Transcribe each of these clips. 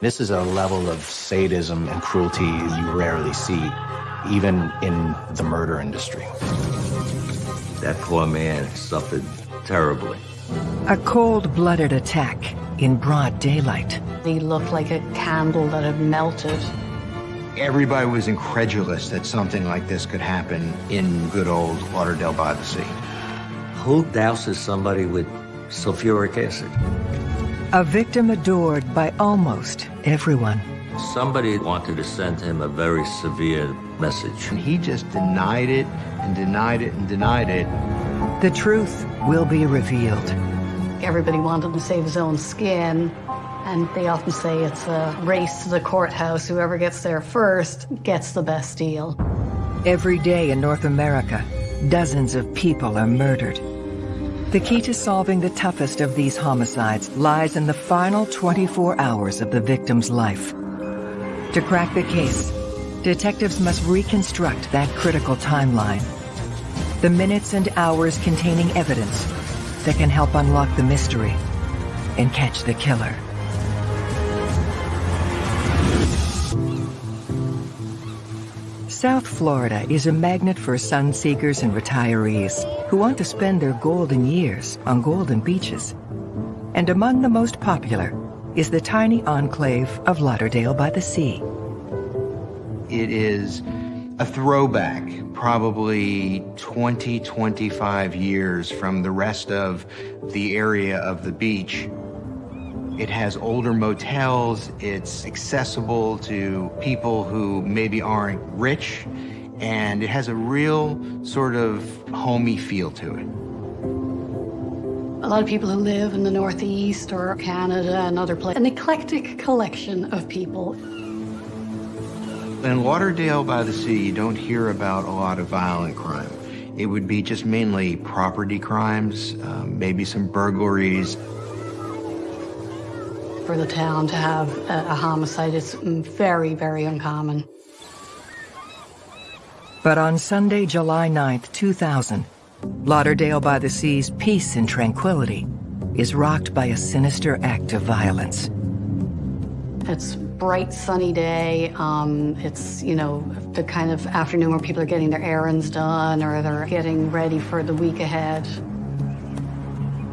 This is a level of sadism and cruelty you rarely see, even in the murder industry. That poor man suffered terribly. A cold-blooded attack in broad daylight. He looked like a candle that had melted. Everybody was incredulous that something like this could happen in good old Lauderdale by the Sea. Who douses somebody with sulfuric acid? A victim adored by almost everyone. Somebody wanted to send him a very severe message. And he just denied it and denied it and denied it. The truth will be revealed. Everybody wanted to save his own skin, and they often say it's a race to the courthouse. Whoever gets there first gets the best deal. Every day in North America, dozens of people are murdered. The key to solving the toughest of these homicides lies in the final 24 hours of the victim's life. To crack the case, detectives must reconstruct that critical timeline the minutes and hours containing evidence that can help unlock the mystery and catch the killer. South Florida is a magnet for sun seekers and retirees who want to spend their golden years on golden beaches. And among the most popular is the tiny enclave of Lauderdale by the Sea. It is a throwback, probably 20, 25 years from the rest of the area of the beach. It has older motels, it's accessible to people who maybe aren't rich, and it has a real sort of homey feel to it. A lot of people who live in the Northeast or Canada and other places, an eclectic collection of people. In Lauderdale by the Sea, you don't hear about a lot of violent crime. It would be just mainly property crimes, um, maybe some burglaries. For the town to have a, a homicide is very, very uncommon. But on Sunday, July 9th, 2000, Lauderdale by the Sea's peace and tranquility is rocked by a sinister act of violence. It's bright sunny day. Um, it's, you know, the kind of afternoon where people are getting their errands done or they're getting ready for the week ahead.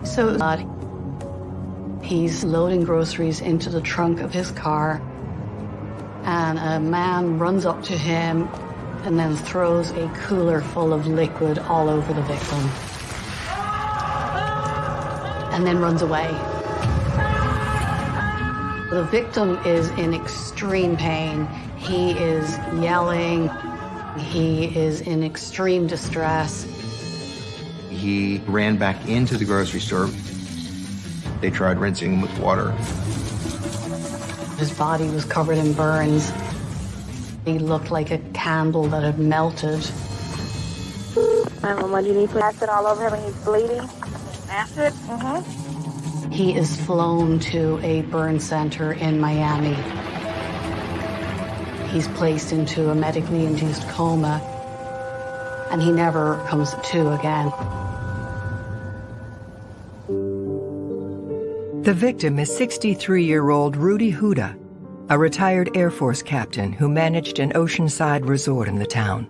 So uh, he's loading groceries into the trunk of his car and a man runs up to him and then throws a cooler full of liquid all over the victim and then runs away. The victim is in extreme pain. He is yelling. He is in extreme distress. He ran back into the grocery store. They tried rinsing him with water. His body was covered in burns. He looked like a candle that had melted. And what do you need? Put acid all over him and he's bleeding? Acid? Mm-hmm. He is flown to a burn center in Miami. He's placed into a medically induced coma, and he never comes to again. The victim is 63-year-old Rudy Huda, a retired Air Force captain who managed an oceanside resort in the town.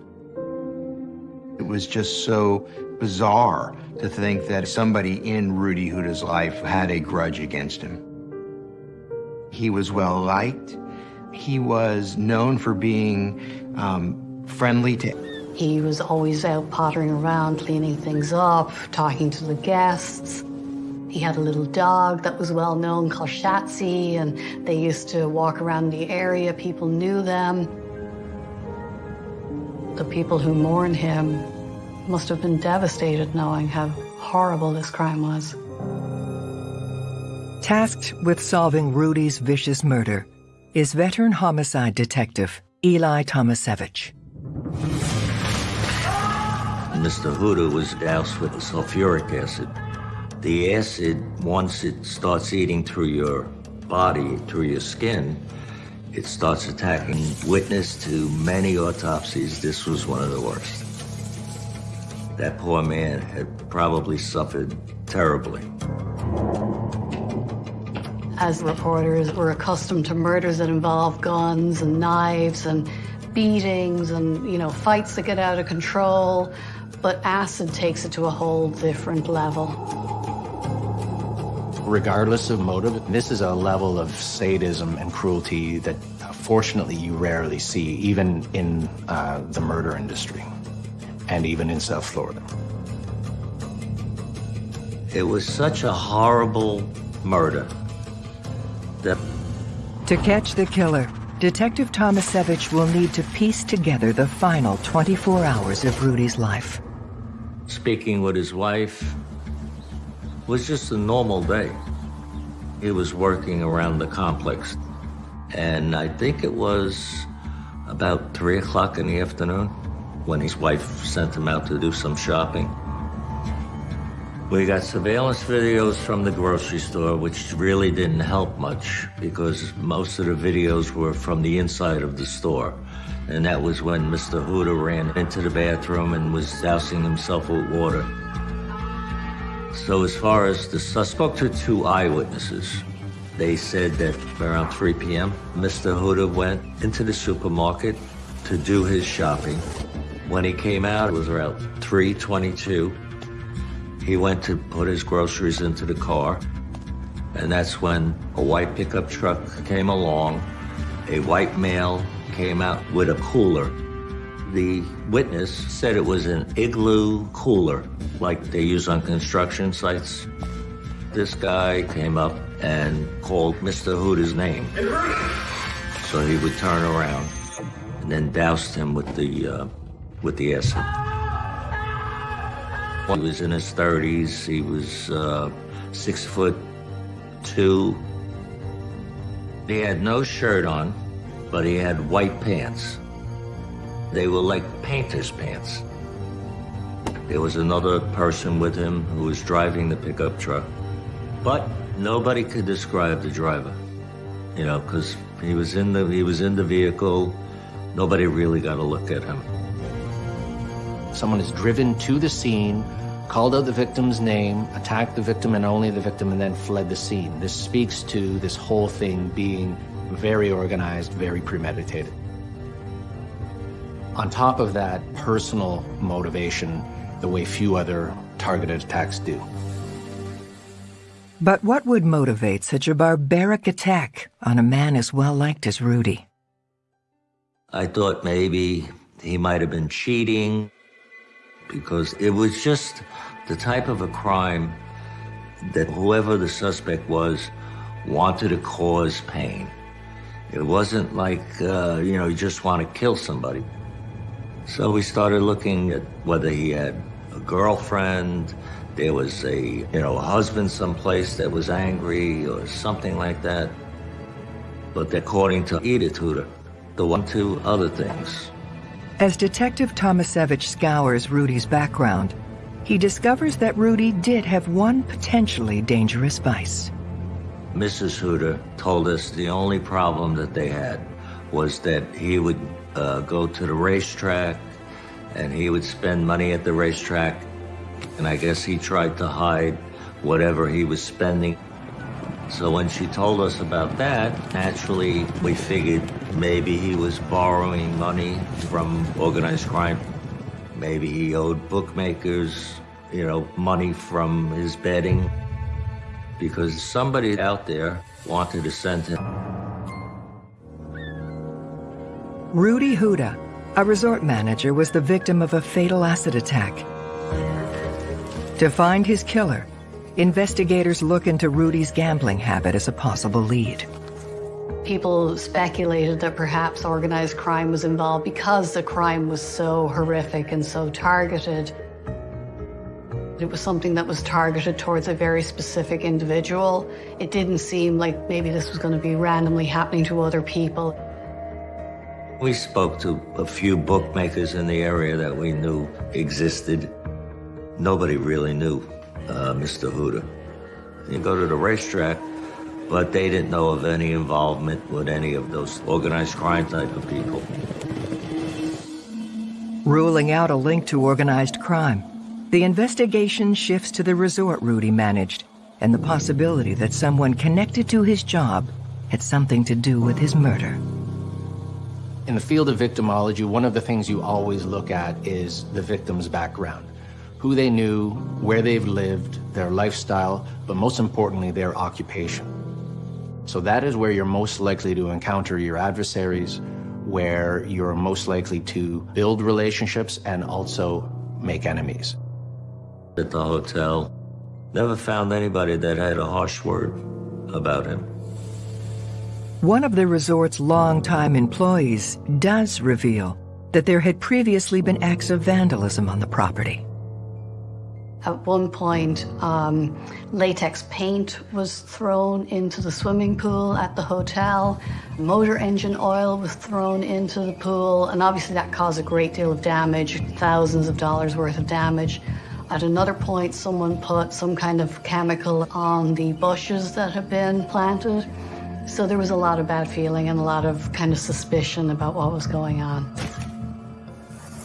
It was just so bizarre to think that somebody in Rudy Huda's life had a grudge against him. He was well liked. He was known for being um, friendly to. He was always out pottering around, cleaning things up, talking to the guests. He had a little dog that was well known called Shatsy, and they used to walk around the area. People knew them. The people who mourned him must have been devastated knowing how horrible this crime was. Tasked with solving Rudy's vicious murder is veteran homicide detective Eli Tomasevich. Mr. Huda was doused with sulfuric acid. The acid, once it starts eating through your body, through your skin, it starts attacking. Witness to many autopsies, this was one of the worst. That poor man had probably suffered terribly. As reporters, we're accustomed to murders that involve guns and knives and beatings and, you know, fights that get out of control. But acid takes it to a whole different level. Regardless of motive, this is a level of sadism and cruelty that uh, fortunately you rarely see, even in uh, the murder industry and even in South Florida. It was such a horrible murder that To catch the killer, Detective Tomasevich will need to piece together the final 24 hours of Rudy's life. speaking with his wife was just a normal day. He was working around the complex, and I think it was about three o'clock in the afternoon when his wife sent him out to do some shopping. We got surveillance videos from the grocery store, which really didn't help much because most of the videos were from the inside of the store. And that was when Mr. Huda ran into the bathroom and was dousing himself with water. So as far as the I spoke to two eyewitnesses. They said that around 3 p.m., Mr. Huda went into the supermarket to do his shopping. When he came out, it was around 322. He went to put his groceries into the car, and that's when a white pickup truck came along. A white male came out with a cooler. The witness said it was an igloo cooler, like they use on construction sites. This guy came up and called Mr. Huda's name. So he would turn around and then doused him with the, uh, with the acid. He was in his 30s. He was uh, six foot two. He had no shirt on, but he had white pants. They were like painter's pants. There was another person with him who was driving the pickup truck, but nobody could describe the driver. You know, because he was in the he was in the vehicle. Nobody really got a look at him. Someone is driven to the scene, called out the victim's name, attacked the victim and only the victim, and then fled the scene. This speaks to this whole thing being very organized, very premeditated. On top of that, personal motivation, the way few other targeted attacks do. But what would motivate such a barbaric attack on a man as well liked as Rudy? I thought maybe he might have been cheating because it was just the type of a crime that whoever the suspect was wanted to cause pain. It wasn't like, uh, you know, you just want to kill somebody. So we started looking at whether he had a girlfriend, there was a, you know, a husband someplace that was angry or something like that. But according to Edith Huda, the one, two other things. As Detective Tomasevich scours Rudy's background, he discovers that Rudy did have one potentially dangerous vice. Mrs. Huda told us the only problem that they had was that he would uh, go to the racetrack and he would spend money at the racetrack. And I guess he tried to hide whatever he was spending. So when she told us about that, naturally we figured maybe he was borrowing money from organized crime. Maybe he owed bookmakers, you know, money from his betting because somebody out there wanted to send him. Rudy Huda, a resort manager, was the victim of a fatal acid attack. To find his killer, investigators look into Rudy's gambling habit as a possible lead. People speculated that perhaps organized crime was involved because the crime was so horrific and so targeted. It was something that was targeted towards a very specific individual. It didn't seem like maybe this was going to be randomly happening to other people. We spoke to a few bookmakers in the area that we knew existed. Nobody really knew uh, Mr. Huda. You go to the racetrack, but they didn't know of any involvement with any of those organized crime type of people. Ruling out a link to organized crime, the investigation shifts to the resort Rudy managed, and the possibility that someone connected to his job had something to do with his murder. In the field of victimology, one of the things you always look at is the victim's background. Who they knew, where they've lived, their lifestyle, but most importantly, their occupation. So that is where you're most likely to encounter your adversaries, where you're most likely to build relationships and also make enemies. At the hotel, never found anybody that had a harsh word about him. One of the resort's longtime employees does reveal that there had previously been acts of vandalism on the property. At one point, um, latex paint was thrown into the swimming pool at the hotel. Motor engine oil was thrown into the pool, and obviously that caused a great deal of damage, thousands of dollars worth of damage. At another point, someone put some kind of chemical on the bushes that had been planted. So there was a lot of bad feeling and a lot of kind of suspicion about what was going on.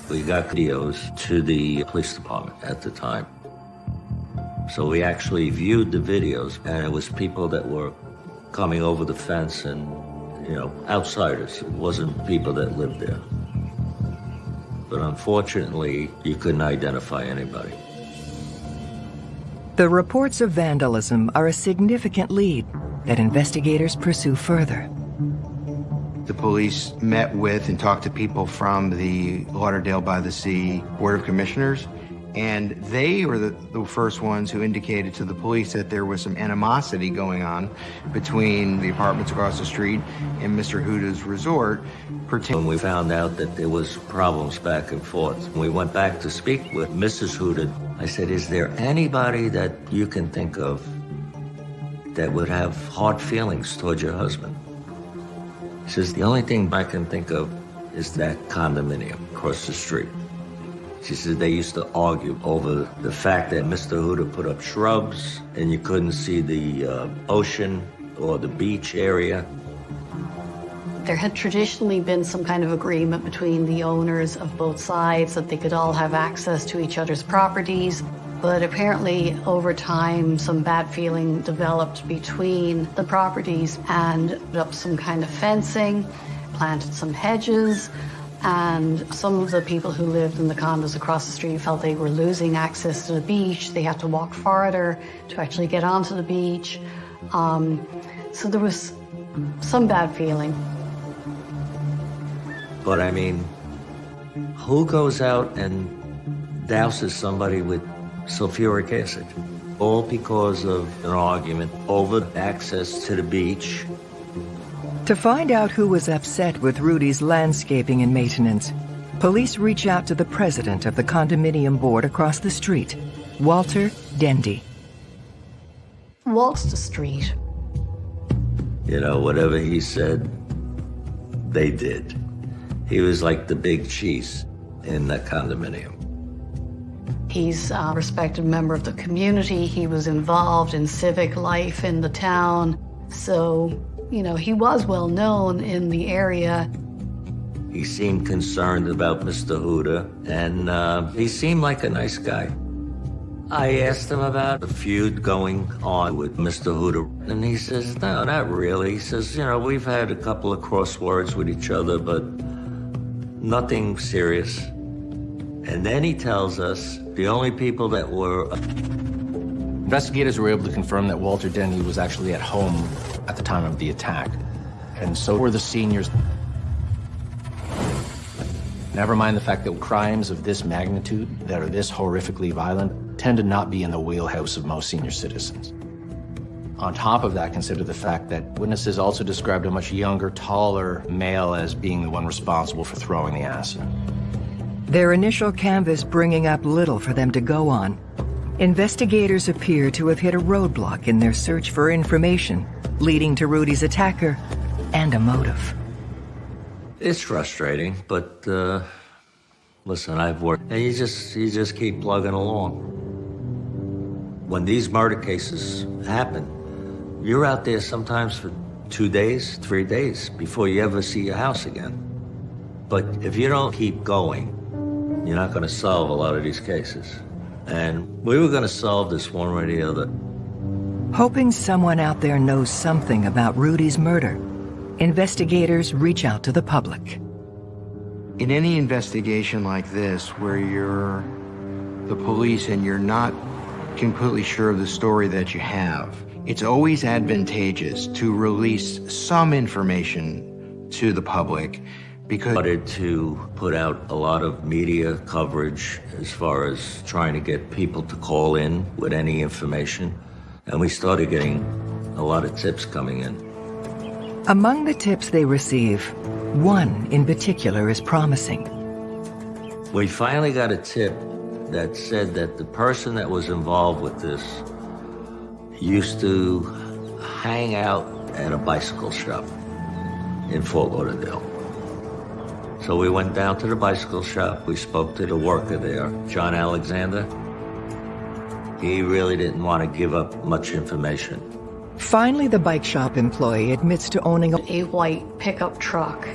We got videos to the police department at the time. So we actually viewed the videos, and it was people that were coming over the fence and, you know, outsiders. It wasn't people that lived there. But unfortunately, you couldn't identify anybody. The reports of vandalism are a significant lead that investigators pursue further. The police met with and talked to people from the Lauderdale by the Sea Board of Commissioners, and they were the, the, first ones who indicated to the police that there was some animosity going on between the apartments across the street and Mr. Huda's resort. When we found out that there was problems back and forth, we went back to speak with Mrs. Huda. I said, is there anybody that you can think of that would have hard feelings towards your husband? He says, the only thing I can think of is that condominium across the street. She said they used to argue over the fact that Mr. Huda put up shrubs and you couldn't see the uh, ocean or the beach area. There had traditionally been some kind of agreement between the owners of both sides that they could all have access to each other's properties. But apparently, over time, some bad feeling developed between the properties and up some kind of fencing, planted some hedges, and some of the people who lived in the condos across the street felt they were losing access to the beach. They had to walk farther to actually get onto the beach. Um, so there was some bad feeling. But I mean, who goes out and douses somebody with sulfuric acid? All because of an argument over access to the beach to find out who was upset with Rudy's landscaping and maintenance, police reach out to the president of the condominium board across the street, Walter Dendy. Walter street. You know, whatever he said, they did. He was like the big cheese in that condominium. He's a respected member of the community. He was involved in civic life in the town. So you know, he was well known in the area. He seemed concerned about Mr. Huda, and uh, he seemed like a nice guy. I asked him about the feud going on with Mr. Huda, and he says, no, not really. He says, you know, we've had a couple of crosswords with each other, but nothing serious. And then he tells us the only people that were... Uh, Investigators were able to confirm that Walter Dendy was actually at home at the time of the attack. And so were the seniors. Never mind the fact that crimes of this magnitude, that are this horrifically violent, tend to not be in the wheelhouse of most senior citizens. On top of that, consider the fact that witnesses also described a much younger, taller male as being the one responsible for throwing the acid. Their initial canvas bringing up little for them to go on, investigators appear to have hit a roadblock in their search for information leading to Rudy's attacker and a motive. It's frustrating, but uh, listen, I've worked, and you just you just keep plugging along. When these murder cases happen, you're out there sometimes for two days, three days before you ever see your house again. But if you don't keep going, you're not going to solve a lot of these cases. And we were going to solve this one way or the other. Hoping someone out there knows something about Rudy's murder, investigators reach out to the public. In any investigation like this, where you're the police and you're not completely sure of the story that you have, it's always advantageous to release some information to the public because Started to put out a lot of media coverage as far as trying to get people to call in with any information. And we started getting a lot of tips coming in. Among the tips they receive, one in particular is promising. We finally got a tip that said that the person that was involved with this used to hang out at a bicycle shop in Fort Lauderdale. So we went down to the bicycle shop. We spoke to the worker there, John Alexander. He really didn't want to give up much information. Finally, the bike shop employee admits to owning a A white pickup truck.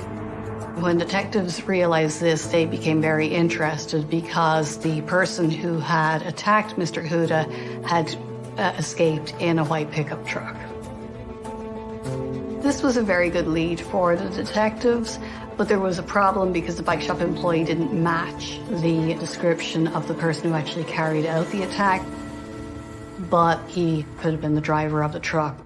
When detectives realized this, they became very interested because the person who had attacked Mr. Huda had uh, escaped in a white pickup truck. This was a very good lead for the detectives, but there was a problem because the bike shop employee didn't match the description of the person who actually carried out the attack, but he could have been the driver of the truck.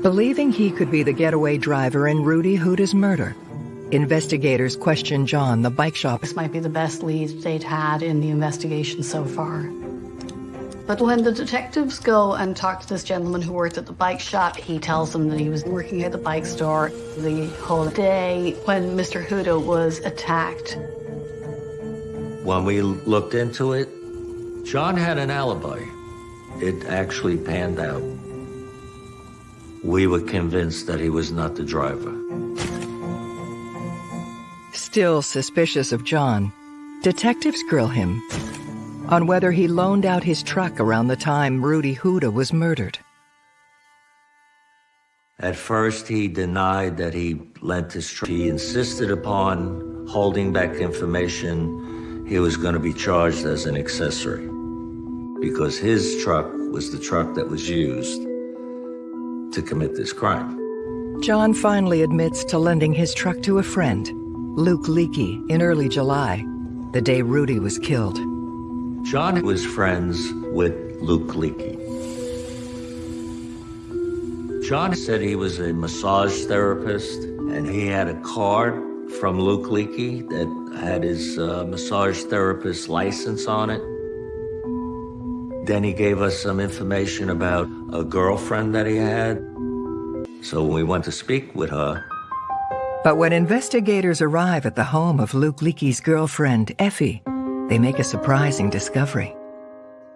Believing he could be the getaway driver in Rudy Huda's murder, investigators questioned John, the bike shop. This might be the best lead they'd had in the investigation so far. But when the detectives go and talk to this gentleman who worked at the bike shop, he tells them that he was working at the bike store the whole day when Mr. Huda was attacked. When we looked into it, John had an alibi. It actually panned out. We were convinced that he was not the driver. Still suspicious of John, detectives grill him on whether he loaned out his truck around the time Rudy Huda was murdered. At first, he denied that he lent his truck. He insisted upon holding back information. He was going to be charged as an accessory because his truck was the truck that was used to commit this crime. John finally admits to lending his truck to a friend, Luke Leakey, in early July, the day Rudy was killed. John was friends with Luke Leakey. John said he was a massage therapist and he had a card from Luke Leakey that had his uh, massage therapist license on it. Then he gave us some information about a girlfriend that he had. So we went to speak with her, But when investigators arrive at the home of Luke Leakey's girlfriend, Effie, they make a surprising discovery.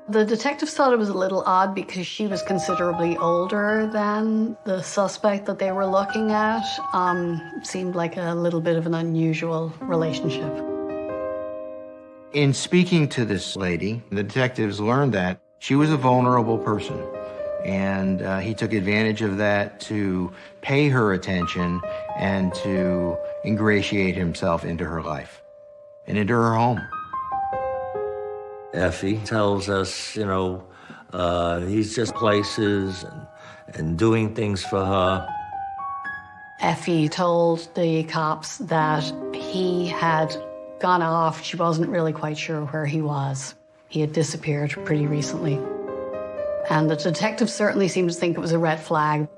The detectives thought it was a little odd because she was considerably older than the suspect that they were looking at. Um, seemed like a little bit of an unusual relationship. In speaking to this lady, the detectives learned that she was a vulnerable person. And uh, he took advantage of that to pay her attention and to ingratiate himself into her life and into her home. Effie tells us, you know, uh, he's just places and, and doing things for her. Effie told the cops that he had gone off. She wasn't really quite sure where he was. He had disappeared pretty recently. And the detectives certainly seemed to think it was a red flag.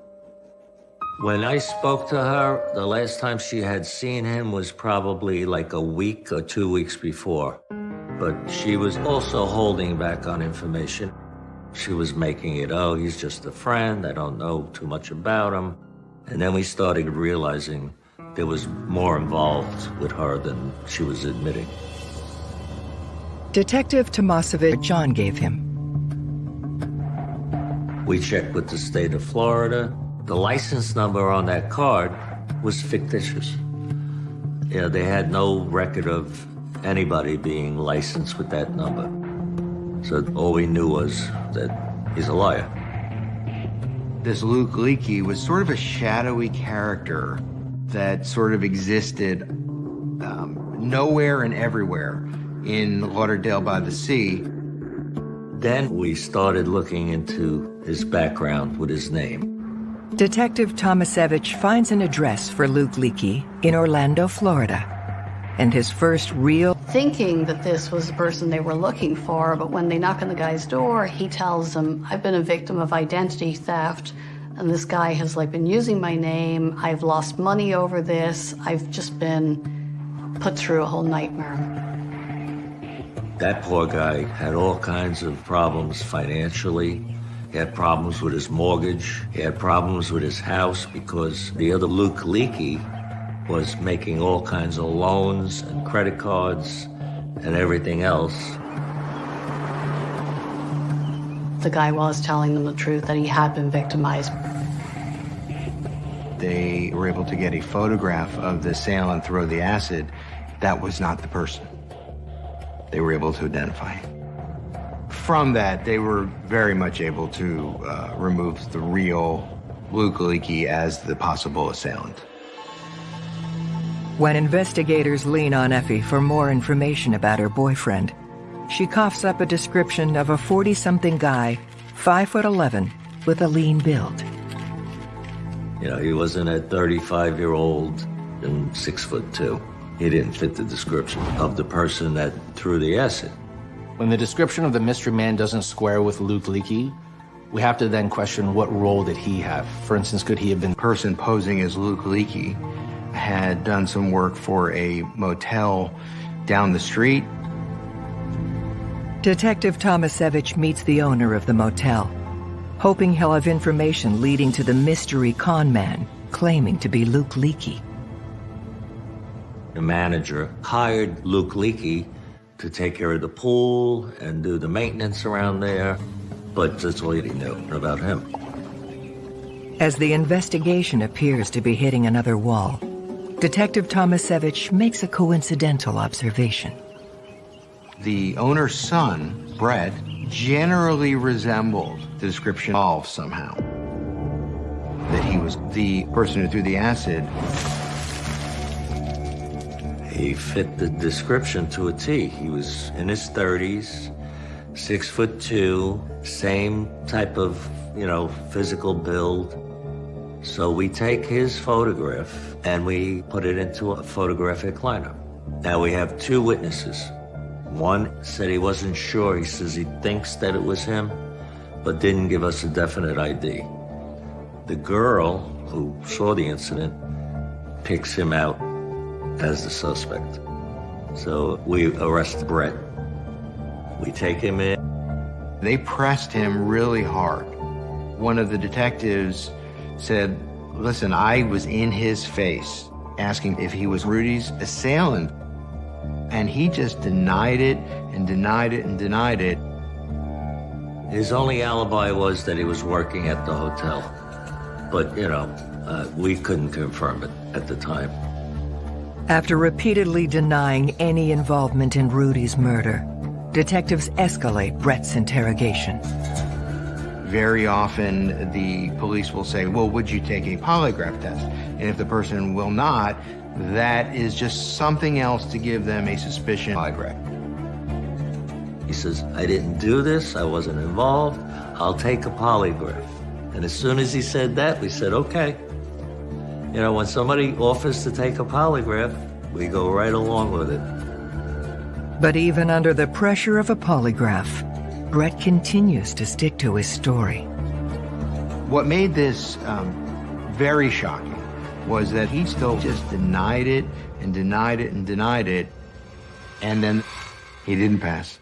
When I spoke to her, the last time she had seen him was probably like a week or two weeks before. But she was also holding back on information. She was making it, oh, he's just a friend. I don't know too much about him. And then we started realizing there was more involved with her than she was admitting. Detective Tomasevich John gave him. We checked with the state of Florida. The license number on that card was fictitious. Yeah, they had no record of anybody being licensed with that number. So all we knew was that he's a liar. This Luke Leakey was sort of a shadowy character that sort of existed um, nowhere and everywhere in Lauderdale by the Sea. Then we started looking into his background with his name. Detective Tomasevich finds an address for Luke Leakey in Orlando, Florida. And his first real thinking that this was the person they were looking for, but when they knock on the guy's door, he tells them, I've been a victim of identity theft, and this guy has like been using my name. I've lost money over this. I've just been put through a whole nightmare. That poor guy had all kinds of problems financially. He had problems with his mortgage. He had problems with his house because the other Luke Leakey was making all kinds of loans and credit cards and everything else. The guy was telling them the truth that he had been victimized. They were able to get a photograph of the assailant throw the acid. That was not the person. They were able to identify him. From that, they were very much able to uh, remove the real Luke Leakey as the possible assailant. When investigators lean on Effie for more information about her boyfriend, she coughs up a description of a 40-something guy, 5 foot 11, with a lean build. You know, he wasn't a 35-year-old and 6 foot 2. He didn't fit the description of the person that threw the acid. When the description of the mystery man doesn't square with Luke Leakey, we have to then question what role did he have? For instance, could he have been the person posing as Luke Leakey had done some work for a motel down the street. Detective Tomasevich meets the owner of the motel, hoping he'll have information leading to the mystery con man claiming to be Luke Leakey. The manager hired Luke Leakey to take care of the pool and do the maintenance around there, but that's all he knew about him. As the investigation appears to be hitting another wall, Detective Tomasevich makes a coincidental observation. The owner's son, Brett, generally resembled the description of somehow. That he was the person who threw the acid. He fit the description to a T. He was in his 30s, six foot two, same type of, you know, physical build. So we take his photograph and we put it into a photographic lineup. Now we have two witnesses. One said he wasn't sure. He says he thinks that it was him, but didn't give us a definite ID. The girl who saw the incident picks him out as the suspect. So we arrest Brett. We take him in. They pressed him really hard. One of the detectives said, listen, I was in his face asking if he was Rudy's assailant. And he just denied it and denied it and denied it. His only alibi was that he was working at the hotel. But, you know, uh, we couldn't confirm it at the time. After repeatedly denying any involvement in Rudy's murder, detectives escalate Brett's interrogation. Very often, the police will say, well, would you take a polygraph test? And if the person will not, that is just something else to give them a suspicion polygraph. He says, I didn't do this, I wasn't involved, I'll take a polygraph. And as soon as he said that, we said, okay. You know, when somebody offers to take a polygraph, we go right along with it. But even under the pressure of a polygraph, Brett continues to stick to his story. What made this um, very shocking was that he still just denied it and denied it and denied it, and then he didn't pass.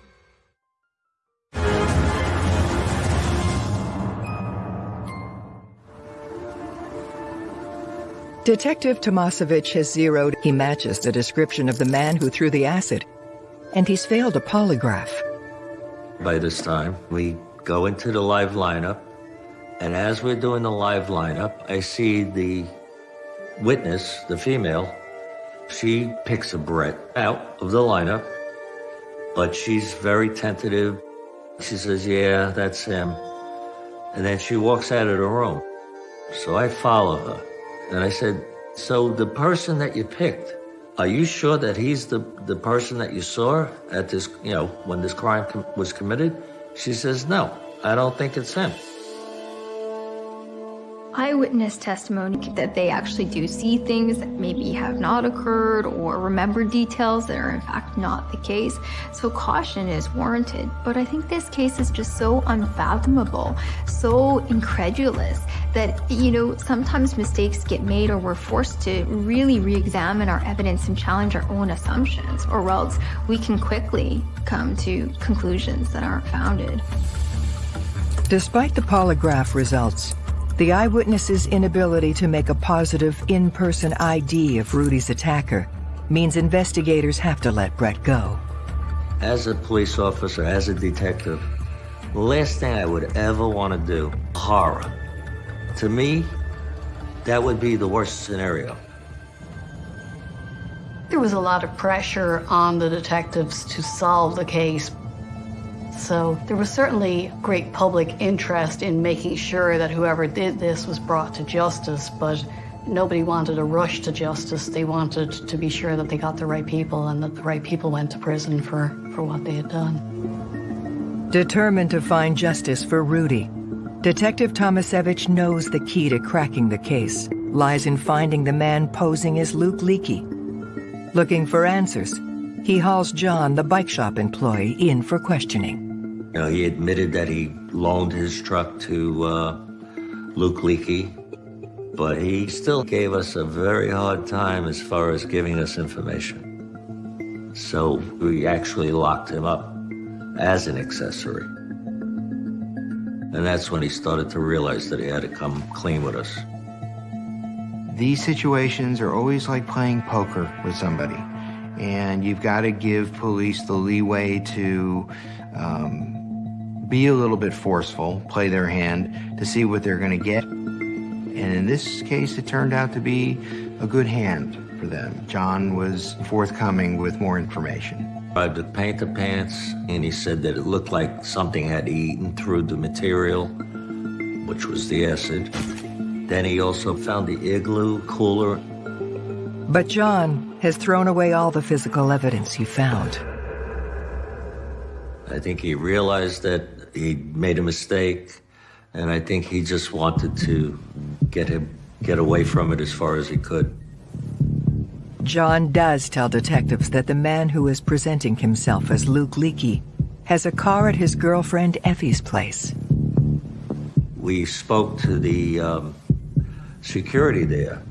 Detective Tomasevich has zeroed. He matches the description of the man who threw the acid, and he's failed a polygraph. By this time, we go into the live lineup, and as we're doing the live lineup, I see the witness, the female, she picks a Brett out of the lineup, but she's very tentative. She says, yeah, that's him. And then she walks out of the room. So I follow her. And I said, so the person that you picked, are you sure that he's the, the person that you saw at this, you know, when this crime com was committed? She says, no, I don't think it's him. Eyewitness testimony that they actually do see things that maybe have not occurred or remember details that are in fact not the case. So caution is warranted. But I think this case is just so unfathomable, so incredulous that, you know, sometimes mistakes get made or we're forced to really re-examine our evidence and challenge our own assumptions or else we can quickly come to conclusions that aren't founded. Despite the polygraph results, the eyewitness's inability to make a positive in-person ID of Rudy's attacker means investigators have to let Brett go. As a police officer, as a detective, the last thing I would ever want to do, horror. To me, that would be the worst scenario. There was a lot of pressure on the detectives to solve the case. So there was certainly great public interest in making sure that whoever did this was brought to justice, but nobody wanted a rush to justice. They wanted to be sure that they got the right people and that the right people went to prison for, for what they had done. Determined to find justice for Rudy, Detective Tomasevich knows the key to cracking the case lies in finding the man posing as Luke Leakey. Looking for answers, he hauls John, the bike shop employee, in for questioning. You he admitted that he loaned his truck to uh, Luke Leakey, but he still gave us a very hard time as far as giving us information. So we actually locked him up as an accessory. And that's when he started to realize that he had to come clean with us. These situations are always like playing poker with somebody. And you've got to give police the leeway to um, be a little bit forceful, play their hand to see what they're going to get. And in this case, it turned out to be a good hand for them. John was forthcoming with more information. I tried to paint the pants, and he said that it looked like something had eaten through the material, which was the acid. Then he also found the igloo cooler. But John has thrown away all the physical evidence he found. I think he realized that he made a mistake, and I think he just wanted to get him get away from it as far as he could. John does tell detectives that the man who is presenting himself as Luke Leakey has a car at his girlfriend Effie's place. We spoke to the um, security there,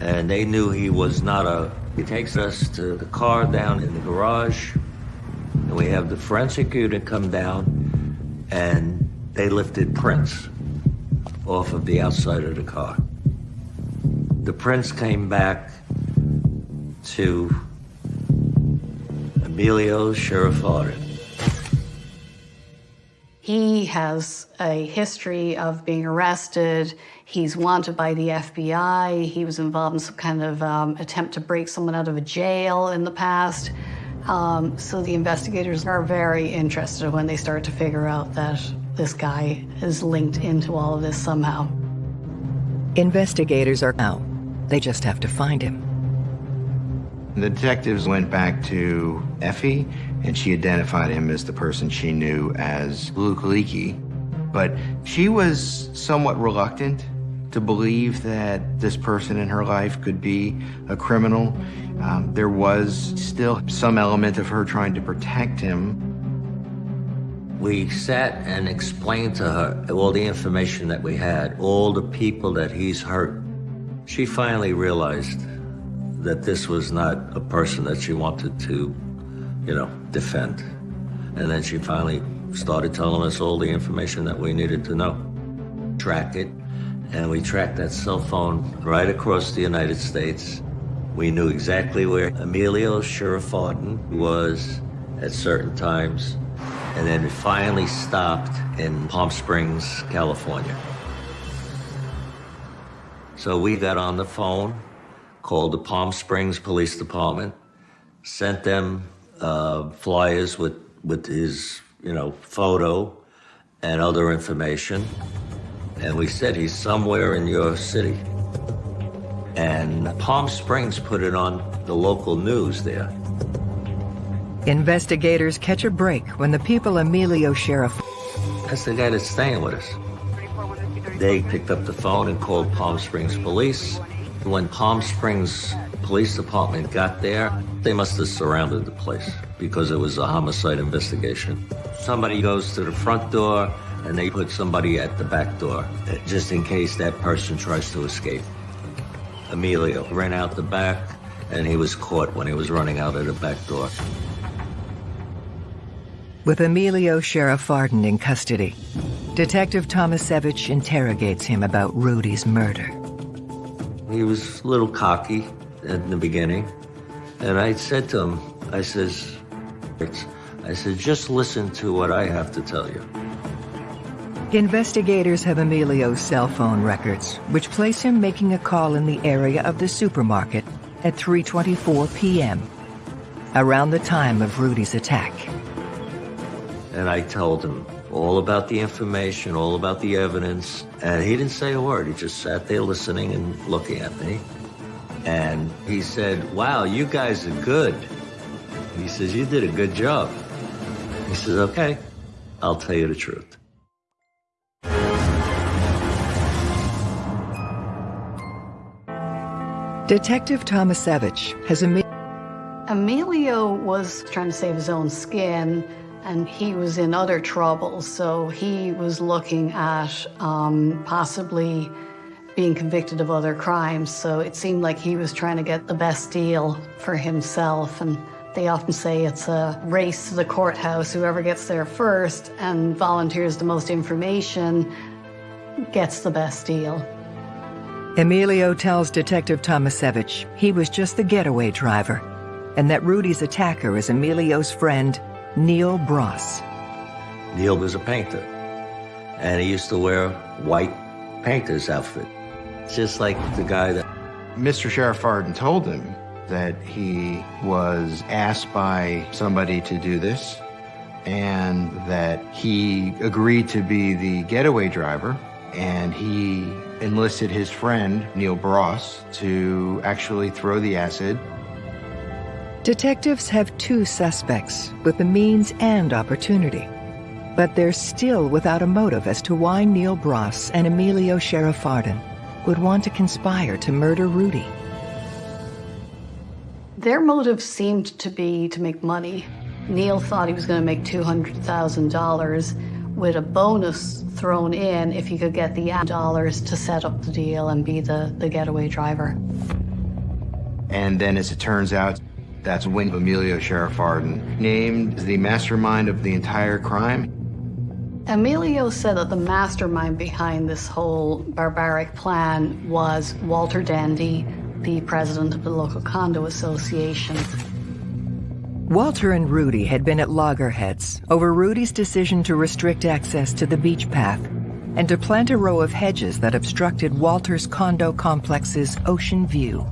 and they knew he was not a. He takes us to the car down in the garage, and we have the forensic unit come down, and they lifted prints off of the outside of the car. The prints came back to Emilio Sheriffari. He has a history of being arrested. He's wanted by the FBI. He was involved in some kind of um, attempt to break someone out of a jail in the past. Um, so the investigators are very interested when they start to figure out that this guy is linked into all of this somehow. Investigators are out. They just have to find him. The detectives went back to Effie, and she identified him as the person she knew as Luke Leakey. But she was somewhat reluctant to believe that this person in her life could be a criminal. Um, there was still some element of her trying to protect him. We sat and explained to her all the information that we had, all the people that he's hurt. She finally realized that this was not a person that she wanted to, you know, defend. And then she finally started telling us all the information that we needed to know. Track it, and we tracked that cell phone right across the United States. We knew exactly where Emilio Sheriffardin was at certain times, and then it finally stopped in Palm Springs, California. So we got on the phone called the Palm Springs Police Department, sent them uh, flyers with, with his, you know, photo and other information. And we said, he's somewhere in your city. And Palm Springs put it on the local news there. Investigators catch a break when the people Emilio Sheriff That's the guy that's staying with us. They picked up the phone and called Palm Springs Police. When Palm Springs Police Department got there, they must have surrounded the place because it was a homicide investigation. Somebody goes to the front door and they put somebody at the back door just in case that person tries to escape. Emilio ran out the back and he was caught when he was running out of the back door. with Emilio Sheriff Arden in custody. Detective Tomasevich interrogates him about Rudy's murder. He was a little cocky in the beginning. And I said to him, I says, I said, just listen to what I have to tell you. Investigators have Emilio's cell phone records, which place him making a call in the area of the supermarket at 3.24 p.m., around the time of Rudy's attack. And I told him all about the information, all about the evidence. And he didn't say a word. He just sat there listening and looking at me. And he said, wow, you guys are good. He says, you did a good job. He says, okay, I'll tell you the truth. Detective Tomasevich has Emilio Emilio was trying to save his own skin, and he was in other trouble, so he was looking at um, possibly being convicted of other crimes. So it seemed like he was trying to get the best deal for himself. And they often say it's a race to the courthouse. Whoever gets there first and volunteers the most information gets the best deal. Emilio tells Detective Tomasevich he was just the getaway driver and that Rudy's attacker is Emilio's friend, Neil Bross. Neil was a painter, and he used to wear white painter's outfit, just like the guy that Mr. Sheriff Arden told him that he was asked by somebody to do this and that he agreed to be the getaway driver and he enlisted his friend, Neil Bross, to actually throw the acid Detectives have two suspects with the means and opportunity, but they're still without a motive as to why Neil Bross and Emilio Sheriffarden would want to conspire to murder Rudy. Their motive seemed to be to make money. Neil thought he was going to make $200,000 with a bonus thrown in if he could get the dollars to set up the deal and be the, the getaway driver. And then, as it turns out, that's when Emilio Sheriff Arden named the mastermind of the entire crime. Emilio said that the mastermind behind this whole barbaric plan was Walter Dendy, the president of the local condo association. Walter and Rudy had been at loggerheads over Rudy's decision to restrict access to the beach path and to plant a row of hedges that obstructed Walter's condo complex's ocean view.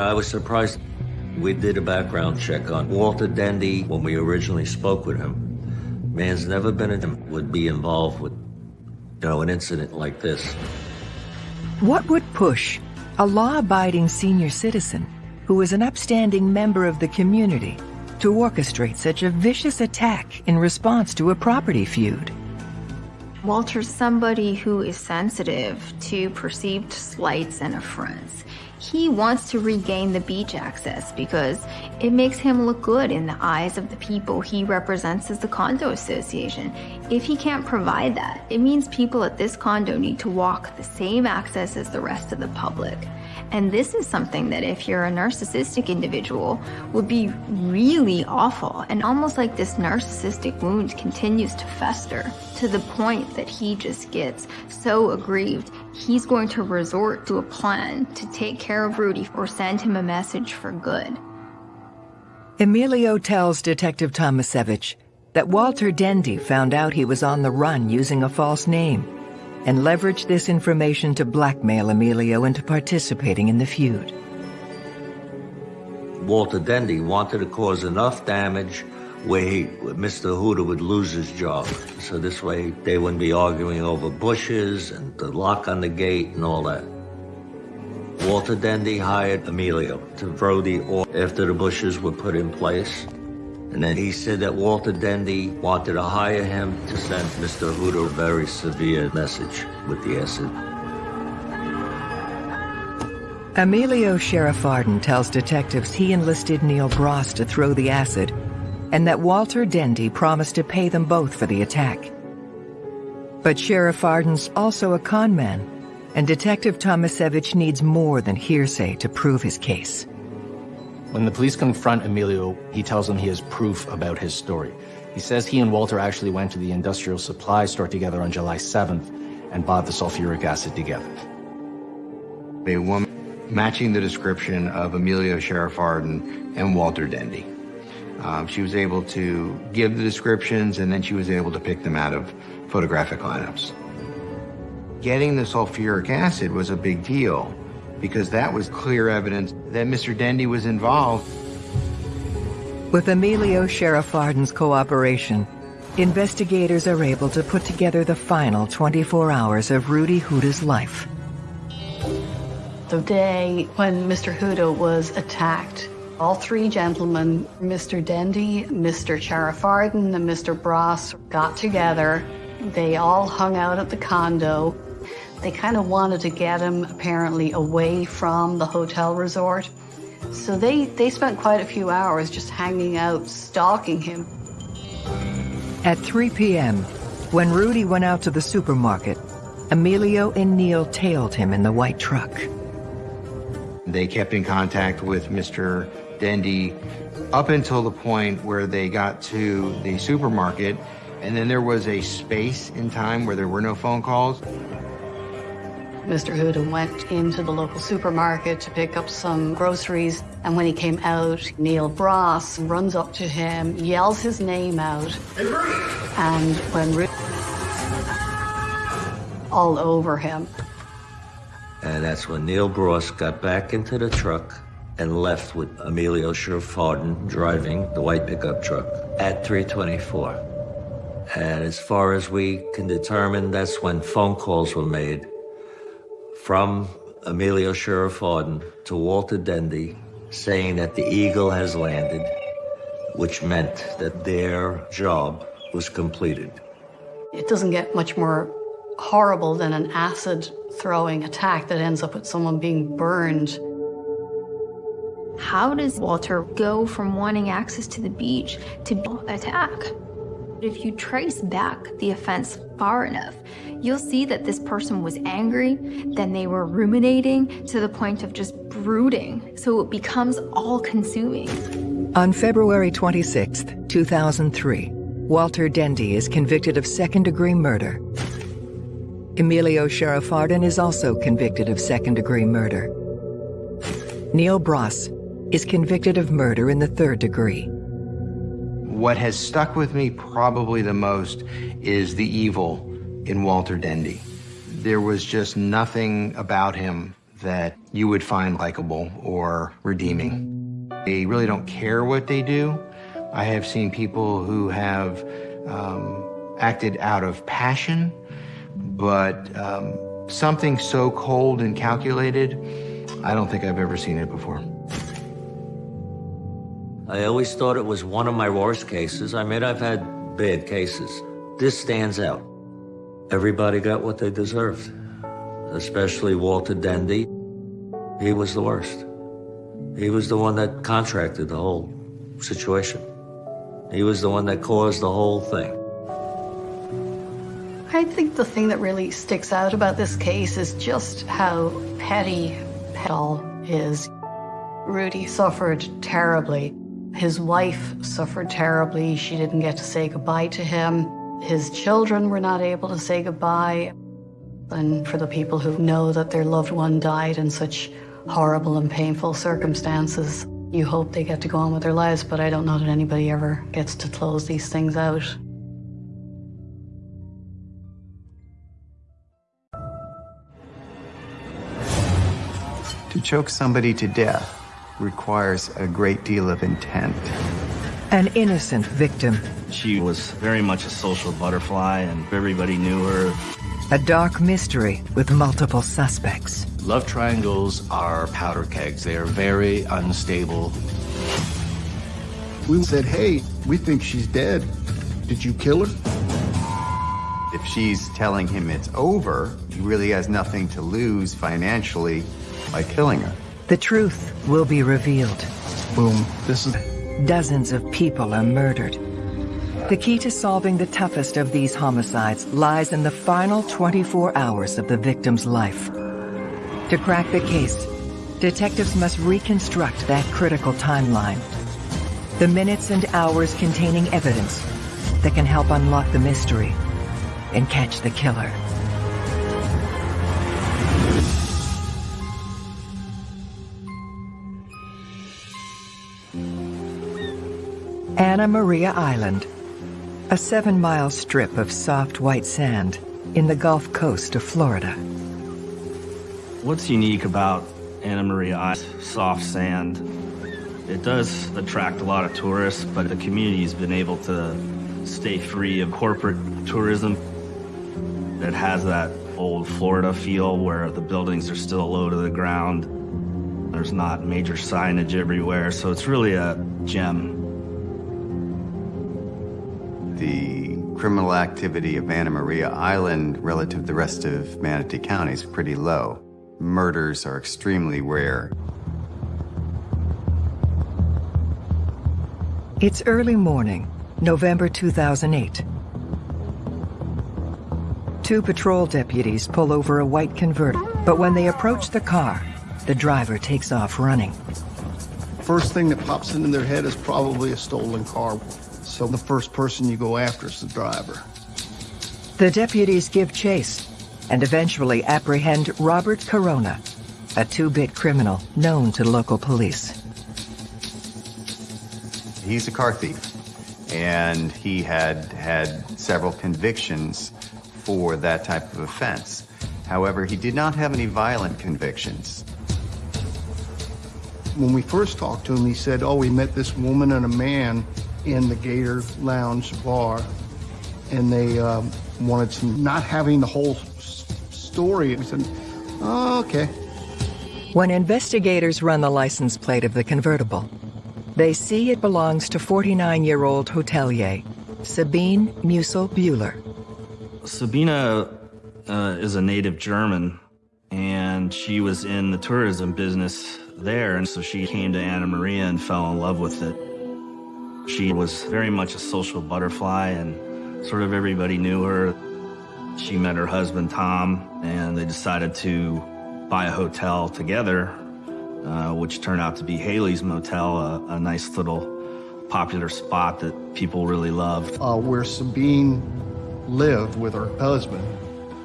I was surprised. We did a background check on Walter Dendy when we originally spoke with him. Man's never been in, would be involved with, you know, an incident like this. What would push a law-abiding senior citizen who is an upstanding member of the community to orchestrate such a vicious attack in response to a property feud? Walter's somebody who is sensitive to perceived slights and affronts. He wants to regain the beach access because it makes him look good in the eyes of the people he represents as the condo association. If he can't provide that, it means people at this condo need to walk the same access as the rest of the public. And this is something that if you're a narcissistic individual would be really awful. And almost like this narcissistic wound continues to fester to the point that he just gets so aggrieved. He's going to resort to a plan to take care of Rudy or send him a message for good. Emilio tells Detective Tomasevich that Walter Dendy found out he was on the run using a false name and leveraged this information to blackmail Emilio into participating in the feud. Walter Dendy wanted to cause enough damage where he, Mr. Huda would lose his job. So this way they wouldn't be arguing over bushes and the lock on the gate and all that. Walter Dendy hired Emilio to throw the oil after the bushes were put in place. And then he said that Walter Dendy wanted to hire him to send Mr. Hood a very severe message with the acid. Emilio Sheriff-Arden tells detectives he enlisted Neil Bross to throw the acid and that Walter Dendy promised to pay them both for the attack. But Sheriff Arden's also a con man, and Detective Tomasevich needs more than hearsay to prove his case. When the police confront Emilio, he tells them he has proof about his story. He says he and Walter actually went to the industrial supply store together on July 7th and bought the sulfuric acid together. A woman matching the description of Emilio Sheriff Arden and Walter Dendy. Um, she was able to give the descriptions and then she was able to pick them out of photographic lineups. Getting the sulfuric acid was a big deal because that was clear evidence that Mr. Dendy was involved. With Emilio Sheriff Arden's cooperation, investigators are able to put together the final 24 hours of Rudy Huda's life. The day when Mr. Huda was attacked, all three gentlemen, Mr. Dendy, Mr. Sheriff Arden, and Mr. Bross, got together. They all hung out at the condo. They kind of wanted to get him, apparently, away from the hotel resort. So they, they spent quite a few hours just hanging out, stalking him. At 3 p.m., when Rudy went out to the supermarket, Emilio and Neil tailed him in the white truck. They kept in contact with Mr. Dendy up until the point where they got to the supermarket, and then there was a space in time where there were no phone calls. Mr. Huda went into the local supermarket to pick up some groceries, and when he came out, Neil Bross runs up to him, yells his name out, and when Ru- all over him. And that's when Neil Bross got back into the truck and left with Emilio Sheriff-Arden driving the white pickup truck at 324. And as far as we can determine, that's when phone calls were made from Emilio Sheriff-Arden to Walter Dendy saying that the Eagle has landed, which meant that their job was completed. It doesn't get much more horrible than an acid throwing attack that ends up with someone being burned. How does Walter go from wanting access to the beach to attack? If you trace back the offense far enough, you'll see that this person was angry, then they were ruminating to the point of just brooding. So it becomes all consuming. On February 26, 2003, Walter Dendy is convicted of second degree murder. Emilio Sheriff Arden is also convicted of second degree murder. Neil Bross is convicted of murder in the third degree. What has stuck with me probably the most is the evil in Walter Dendy. There was just nothing about him that you would find likable or redeeming. They really don't care what they do. I have seen people who have um, acted out of passion, but um, something so cold and calculated, I don't think I've ever seen it before. I always thought it was one of my worst cases. I mean, I've had bad cases. This stands out. Everybody got what they deserved, especially Walter Dendy. He was the worst. He was the one that contracted the whole situation. He was the one that caused the whole thing. I think the thing that really sticks out about this case is just how petty it all is. Rudy suffered terribly. His wife suffered terribly. She didn't get to say goodbye to him. His children were not able to say goodbye. And for the people who know that their loved one died in such horrible and painful circumstances, you hope they get to go on with their lives, but I don't know that anybody ever gets to close these things out. To choke somebody to death requires a great deal of intent. An innocent victim She was very much a social butterfly and everybody knew her. A dark mystery with multiple suspects. Love triangles are powder kegs. They are very unstable. We said, hey, we think she's dead. Did you kill her? If she's telling him it's over, he really has nothing to lose financially by killing her. The truth will be revealed. Boom. This is Dozens of people are murdered. The key to solving the toughest of these homicides lies in the final 24 hours of the victim's life. To crack the case, detectives must reconstruct that critical timeline. The minutes and hours containing evidence that can help unlock the mystery and catch the killer. Anna Maria Island, a seven-mile strip of soft white sand in the Gulf Coast of Florida. What's unique about Anna Maria Island, soft sand, it does attract a lot of tourists, but the community's been able to stay free of corporate tourism. It has that old Florida feel where the buildings are still low to the ground. There's not major signage everywhere, so it's really a gem. The criminal activity of Anna Maria Island relative to the rest of Manatee County is pretty low. Murders are extremely rare. It's early morning, November 2008. Two patrol deputies pull over a white convertible, but when they approach the car, the driver takes off running. first thing that pops into their head is probably a stolen car. So the first person you go after is the driver. The deputies give chase and eventually apprehend Robert Corona, a two-bit criminal known to local police. He's a car thief, and he had had several convictions for that type of offense. However, he did not have any violent convictions. When we first talked to him, he said, oh, we met this woman and a man in the Gator Lounge bar, and they um, wanted to not having the whole s- story. We said, oh, okay. When investigators run the license plate of the convertible, they see it belongs to 49-year-old hotelier Sabine Musil Buehler. Sabina uh, is a native German, and she was in the tourism business there, and so she came to Anna Maria and fell in love with it. She was very much a social butterfly, and sort of everybody knew her. She met her husband, Tom, and they decided to buy a hotel together, uh, which turned out to be Haley's Motel, a, a nice little popular spot that people really loved. Uh, where Sabine lived with her husband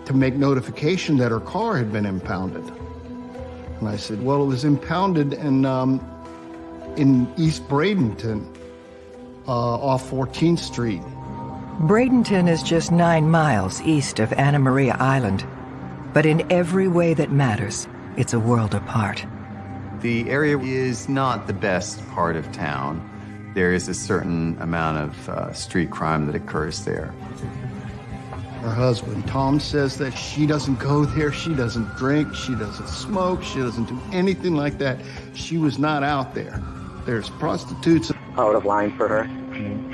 to make notification that her car had been impounded. And I said, well, it was impounded in, um, in East Bradenton, off 14th Street. Bradenton is just nine miles east of Anna Maria Island, but in every way that matters, it's a world apart. The area is not the best part of town. There is a certain amount of uh, street crime that occurs there. Her husband, Tom, says that she doesn't go there, she doesn't drink, she doesn't smoke, she doesn't do anything like that. She was not out there. There's prostitutes. out of line for her.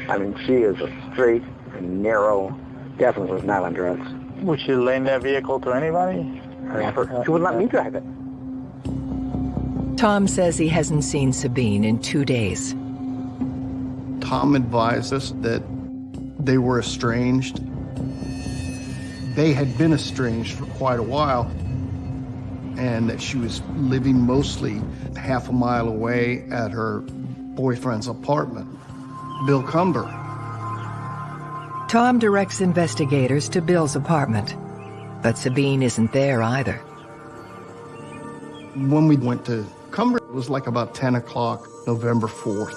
I mean, she is a straight and narrow, definitely was not on drugs. Would she lend that vehicle to anybody? Never. She wouldn't let me drive it. Tom says he hasn't seen Sabine in two days. Tom advised us that they were estranged. They had been estranged for quite a while, and that she was living mostly half a mile away at her boyfriend's apartment, Bill Cumber. Tom directs investigators to Bill's apartment, but Sabine isn't there either. When we went to Cumber, it was like about 10 o'clock, November 4th.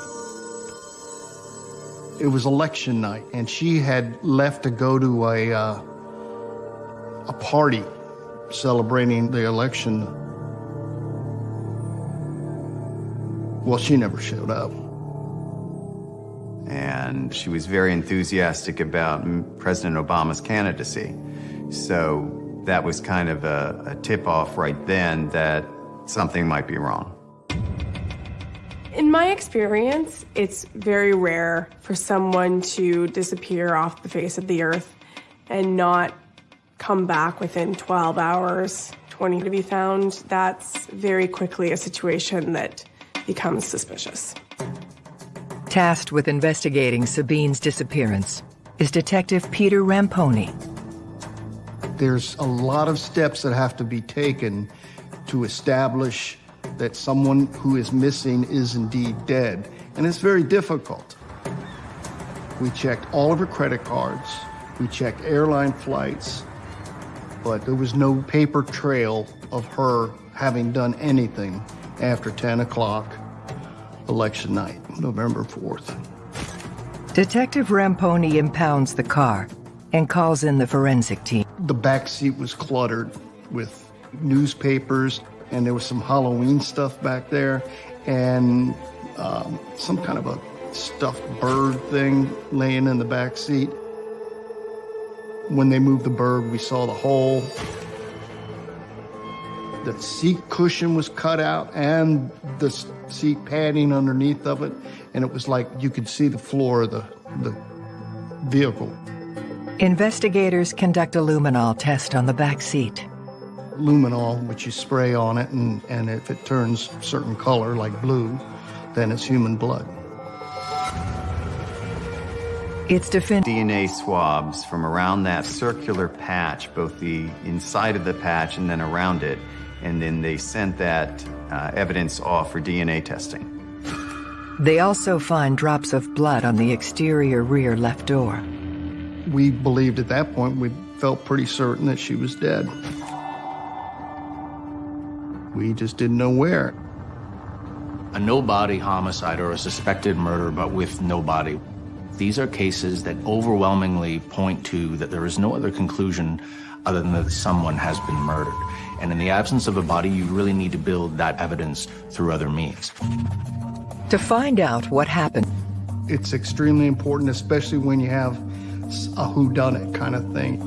It was election night, and she had left to go to a, uh, a party celebrating the election. Well, she never showed up. And she was very enthusiastic about President Obama's candidacy. So that was kind of a, a tip-off right then that something might be wrong. In my experience, it's very rare for someone to disappear off the face of the earth and not come back within 12 hours, 20 to be found. That's very quickly a situation that becomes suspicious. Tasked with investigating Sabine's disappearance is Detective Peter Ramponi. There's a lot of steps that have to be taken to establish that someone who is missing is indeed dead, and it's very difficult. We checked all of her credit cards, we checked airline flights, but there was no paper trail of her having done anything after 10 o'clock election night, November 4th. Detective Ramponi impounds the car and calls in the forensic team. The back seat was cluttered with newspapers, and there was some Halloween stuff back there, and um, some kind of a stuffed bird thing laying in the back seat. When they moved the bird, we saw the hole. The seat cushion was cut out and the seat padding underneath of it, and it was like you could see the floor of the, the vehicle. Investigators conduct a luminol test on the back seat. Luminol, which you spray on it, and, and if it turns certain color, like blue, then it's human blood. It's definitive. DNA swabs from around that circular patch, both the inside of the patch and then around it, and then they sent that uh, evidence off for DNA testing. They also find drops of blood on the exterior rear left door. We believed at that point, we felt pretty certain that she was dead. We just didn't know where. A no-body homicide or a suspected murder, but with no body. These are cases that overwhelmingly point to that there is no other conclusion other than that someone has been murdered. And in the absence of a body, you really need to build that evidence through other means. To find out what happened. It's extremely important, especially when you have a whodunit kind of thing.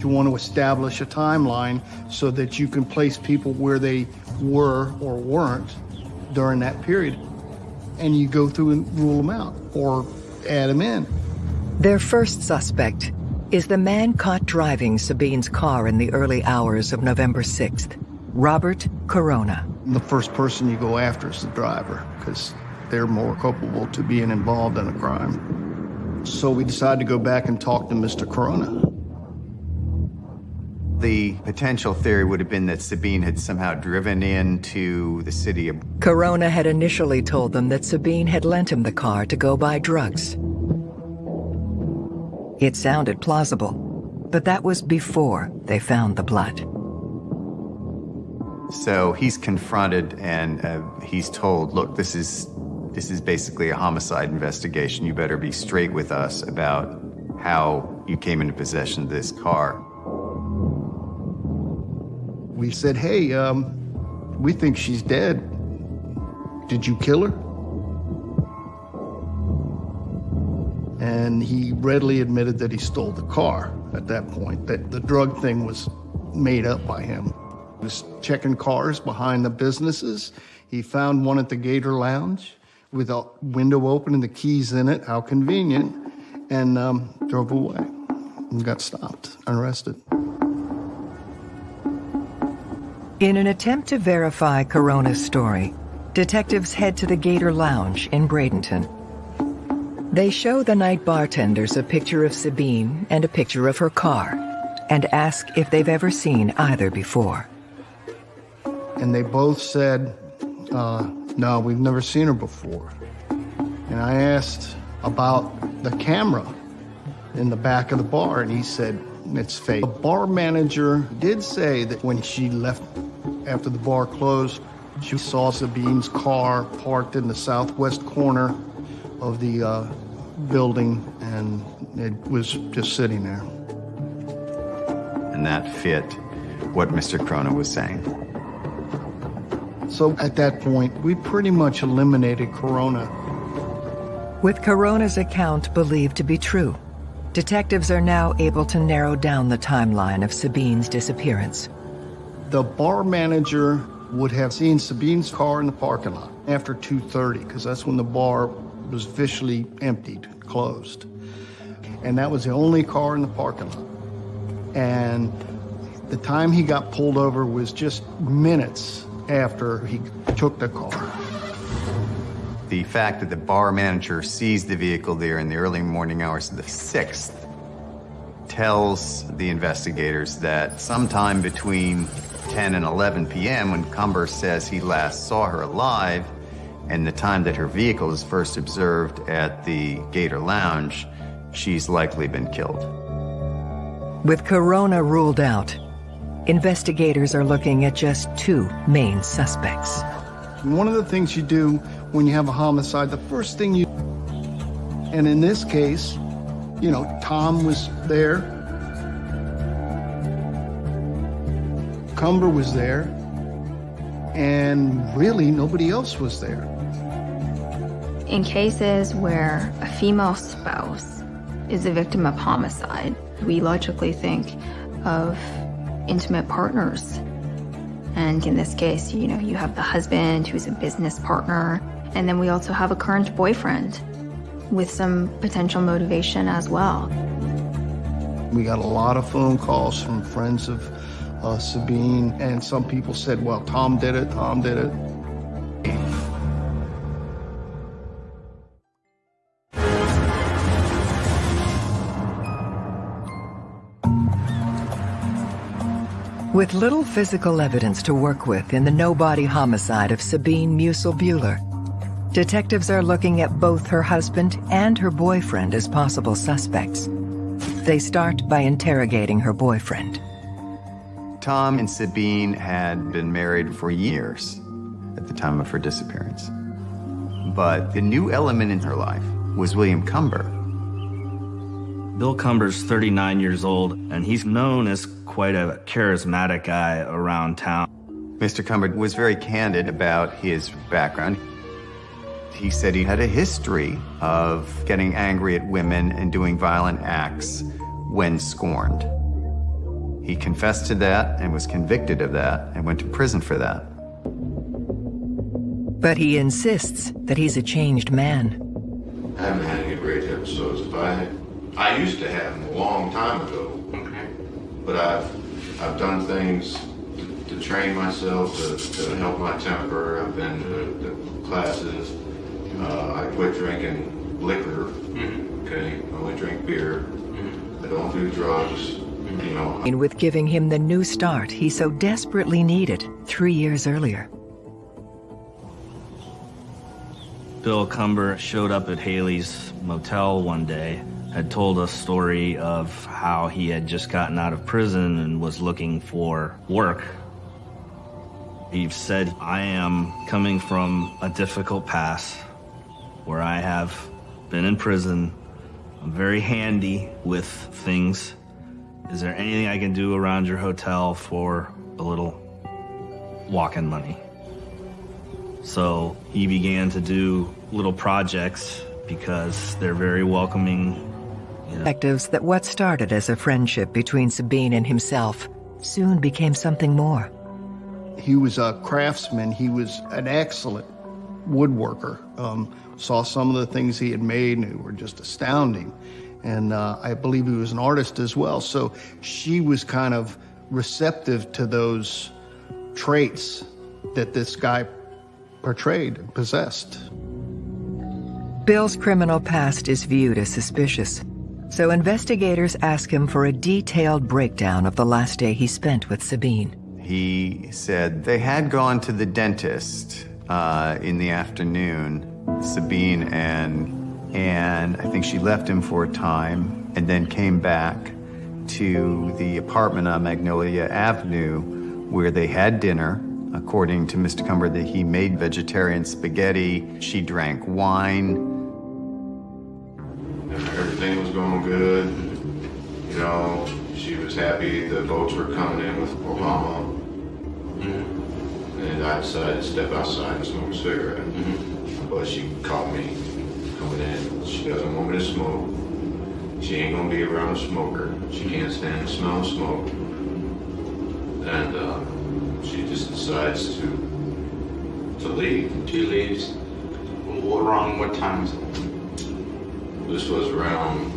You want to establish a timeline so that you can place people where they were or weren't during that period. And you go through and rule them out or add them in. Their first suspect is the man caught driving Sabine's car in the early hours of November 6th, Robert Corona. The first person you go after is the driver because they're more culpable to being involved in a crime. So we decided to go back and talk to Mr. Corona. The potential theory would have been that Sabine had somehow driven into the city of... Corona had initially told them that Sabine had lent him the car to go buy drugs. It sounded plausible, but that was before they found the blood. So he's confronted and uh, he's told, look, this is, this is basically a homicide investigation. You better be straight with us about how you came into possession of this car. We said, hey, um, we think she's dead. Did you kill her? And he readily admitted that he stole the car at that point, that the drug thing was made up by him. He was checking cars behind the businesses. He found one at the Gator Lounge with a window open and the keys in it, how convenient, and um, drove away and got stopped, and arrested. In an attempt to verify Corona's story, detectives head to the Gator Lounge in Bradenton. They show the night bartenders a picture of Sabine and a picture of her car and ask if they've ever seen either before. And they both said, uh, no, we've never seen her before. And I asked about the camera in the back of the bar, and he said, it's fake. The bar manager did say that when she left after the bar closed, she saw Sabine's car parked in the southwest corner of the uh, building, and it was just sitting there. And that fit what Mr. Corona was saying. So at that point, we pretty much eliminated Corona. With Corona's account believed to be true, detectives are now able to narrow down the timeline of Sabine's disappearance. The bar manager would have seen Sabine's car in the parking lot after 2.30, because that's when the bar was officially emptied, closed. And that was the only car in the parking lot. And the time he got pulled over was just minutes after he took the car. The fact that the bar manager sees the vehicle there in the early morning hours of the 6th tells the investigators that sometime between 10 and 11 p.m. when Cumber says he last saw her alive and the time that her vehicle is first observed at the Gator Lounge, she's likely been killed. With Corona ruled out, investigators are looking at just two main suspects. One of the things you do when you have a homicide, the first thing you, and in this case, you know, Tom was there, Cumber was there, and really nobody else was there. In cases where a female spouse is a victim of homicide, we logically think of intimate partners. And in this case, you know, you have the husband who's a business partner, and then we also have a current boyfriend with some potential motivation as well. We got a lot of phone calls from friends of uh, Sabine, and some people said, well, Tom did it, Tom did it. With little physical evidence to work with in the no-body homicide of Sabine Musil-Buehler, detectives are looking at both her husband and her boyfriend as possible suspects. They start by interrogating her boyfriend. Tom and Sabine had been married for years at the time of her disappearance. But the new element in her life was William Cumber. Bill Cumber's 39 years old, and he's known as quite a charismatic guy around town. Mr. Cumber was very candid about his background. He said he had a history of getting angry at women and doing violent acts when scorned. He confessed to that and was convicted of that and went to prison for that. But he insists that he's a changed man. I haven't had any great episodes. If I, I used to have them a long time ago. Okay. But I've, I've done things to, to train myself to, to help my temper. I've been to, to classes. Uh, I quit drinking liquor. Mm-hmm. Okay. I only drink beer. Mm-hmm. I don't do drugs. Mm-hmm. You know. And with giving him the new start he so desperately needed three years earlier. Bill Cumber showed up at Haley's motel one day, had told a story of how he had just gotten out of prison and was looking for work. He said, I am coming from a difficult past where I have been in prison. I'm very handy with things. Is there anything I can do around your hotel for a little walk-in money? So he began to do little projects because they're very welcoming. You know. Detectives that what started as a friendship between Sabine and himself soon became something more. He was a craftsman. He was an excellent woodworker. Um, saw some of the things he had made and were just astounding. And uh, I believe he was an artist as well. So she was kind of receptive to those traits that this guy portrayed and possessed. Bill's criminal past is viewed as suspicious, so investigators ask him for a detailed breakdown of the last day he spent with Sabine. He said they had gone to the dentist uh, in the afternoon, Sabine and and I think she left him for a time and then came back to the apartment on Magnolia Avenue where they had dinner. According to Mr. Cumber, that he made vegetarian spaghetti. She drank wine. Everything was going good. You know, she was happy the boats were coming in with Obama. Mm-hmm. And I decided to step outside and smoke a cigarette. Mm-hmm. But she caught me coming in. She doesn't want me to smoke. She ain't gonna be around a smoker. She can't stand the smell of smoke. And uh, she just decides to to leave. She leaves. What Around what time is it? This was around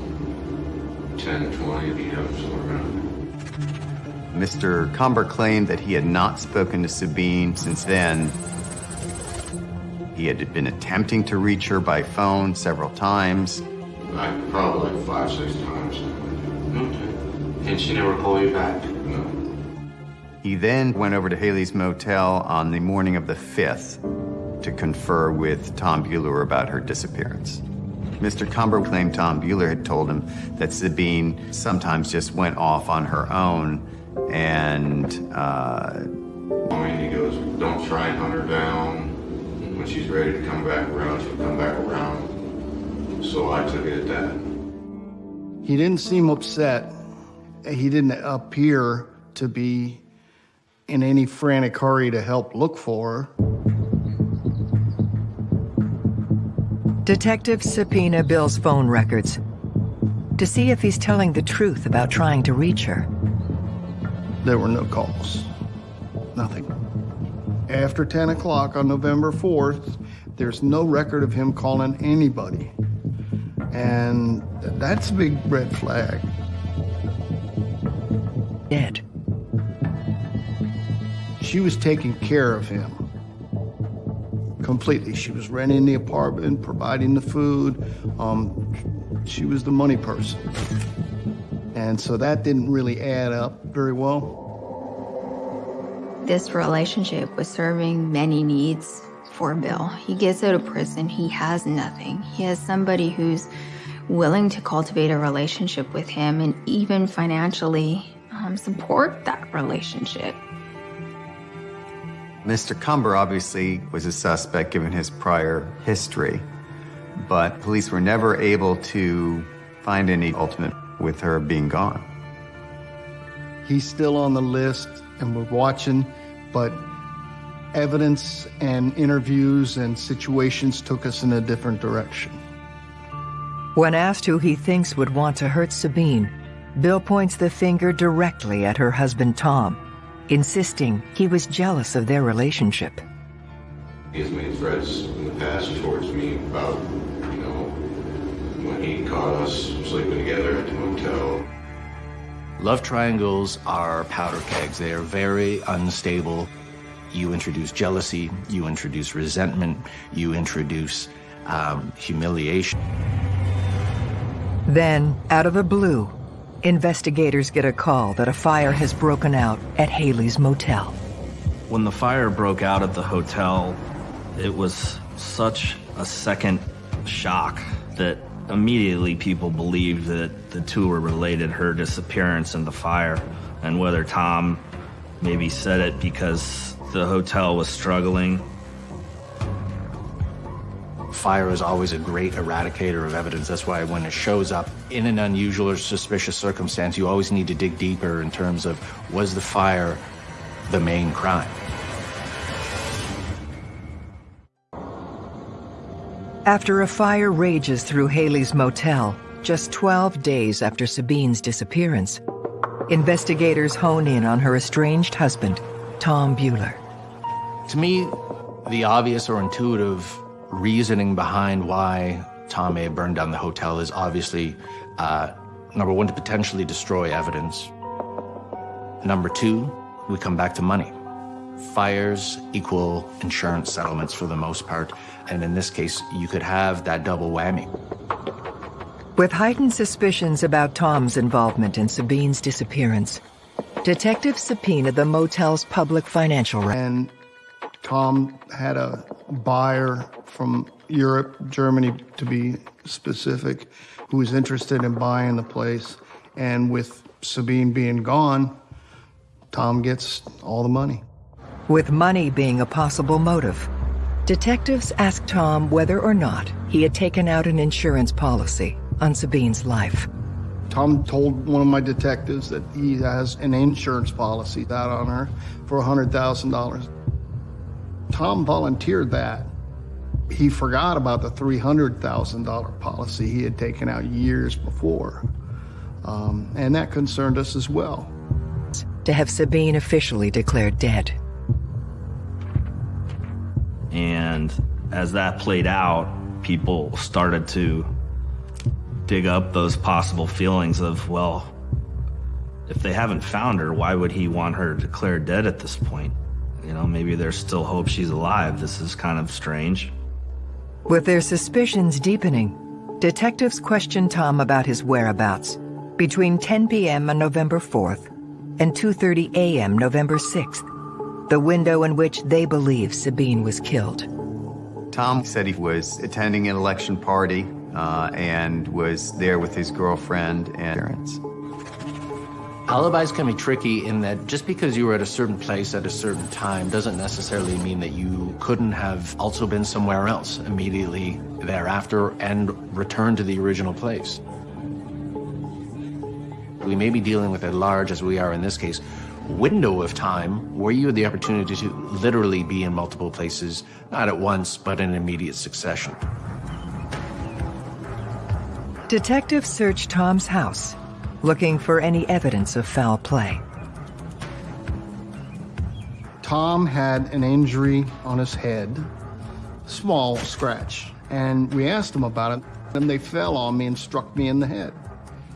10, 20 p.m. somewhere around Mr. Cumber claimed that he had not spoken to Sabine since then. He had been attempting to reach her by phone several times. Like probably like five, six times. Okay. And she never called you back? No. He then went over to Haley's motel on the morning of the 5th to confer with Tom Buehler about her disappearance. Mr. Cumber claimed Tom Buehler had told him that Sabine sometimes just went off on her own and, uh... I mean, he goes, don't try and hunt her down. When she's ready to come back around, she'll come back around. So I took it at that. He didn't seem upset. He didn't appear to be in any frantic hurry to help look for her. Detectives subpoena Bill's phone records to see if he's telling the truth about trying to reach her. There were no calls. Nothing. After 10 o'clock on November 4th, there's no record of him calling anybody. And that's a big red flag. Dead. She was taking care of him. Completely. She was renting the apartment, providing the food. Um, she was the money person. And so that didn't really add up very well. This relationship was serving many needs for Bill. He gets out of prison, he has nothing. He has somebody who's willing to cultivate a relationship with him and even financially um, support that relationship. Mr. Cumber obviously was a suspect given his prior history, but police were never able to find any ultimate with her being gone. He's still on the list and we're watching, but evidence and interviews and situations took us in a different direction. When asked who he thinks would want to hurt Sabine, Bill points the finger directly at her husband Tom, insisting he was jealous of their relationship. He has made threats in the past towards me about, you know, when he caught us sleeping together at the motel. Love triangles are powder kegs. They are very unstable. You introduce jealousy, you introduce resentment, you introduce um, humiliation. Then, out of the blue, investigators get a call that a fire has broken out at Haley's motel. When the fire broke out at the hotel, it was such a second shock that immediately people believed that the two were related, her disappearance and the fire, and whether Tom maybe said it because the hotel was struggling. Fire is always a great eradicator of evidence. That's why when it shows up in an unusual or suspicious circumstance, you always need to dig deeper in terms of was the fire the main crime? After a fire rages through Haley's motel, just 12 days after Sabine's disappearance, investigators hone in on her estranged husband, Tom Buehler. To me, the obvious or intuitive reasoning behind why Tom may have burned down the hotel is obviously, uh, number one, to potentially destroy evidence. Number two, we come back to money. Fires equal insurance settlements for the most part, and in this case, you could have that double whammy. With heightened suspicions about Tom's involvement in Sabine's disappearance, detectives subpoenaed the motel's public financial records. And Tom had a buyer from Europe, Germany to be specific, who was interested in buying the place. And with Sabine being gone, Tom gets all the money. With money being a possible motive, detectives asked Tom whether or not he had taken out an insurance policy on Sabine's life. Tom told one of my detectives that he has an insurance policy out on her for $100,000. Tom volunteered that he forgot about the $300,000 policy he had taken out years before. Um, and that concerned us as well. To have Sabine officially declared dead. And as that played out, people started to dig up those possible feelings of, well, if they haven't found her, why would he want her declared dead at this point? You know, maybe there's still hope she's alive. This is kind of strange. With their suspicions deepening, detectives questioned Tom about his whereabouts between 10 p.m. on November 4th and 2.30 a.m. November 6th, the window in which they believe Sabine was killed. Tom said he was attending an election party uh, and was there with his girlfriend and parents. Alibis can be tricky in that just because you were at a certain place at a certain time doesn't necessarily mean that you couldn't have also been somewhere else immediately thereafter and returned to the original place. We may be dealing with a large, as we are in this case, window of time where you had the opportunity to literally be in multiple places, not at once, but in immediate succession. Detectives searched Tom's house, looking for any evidence of foul play. Tom had an injury on his head, small scratch, and we asked him about it, and they fell on me and struck me in the head.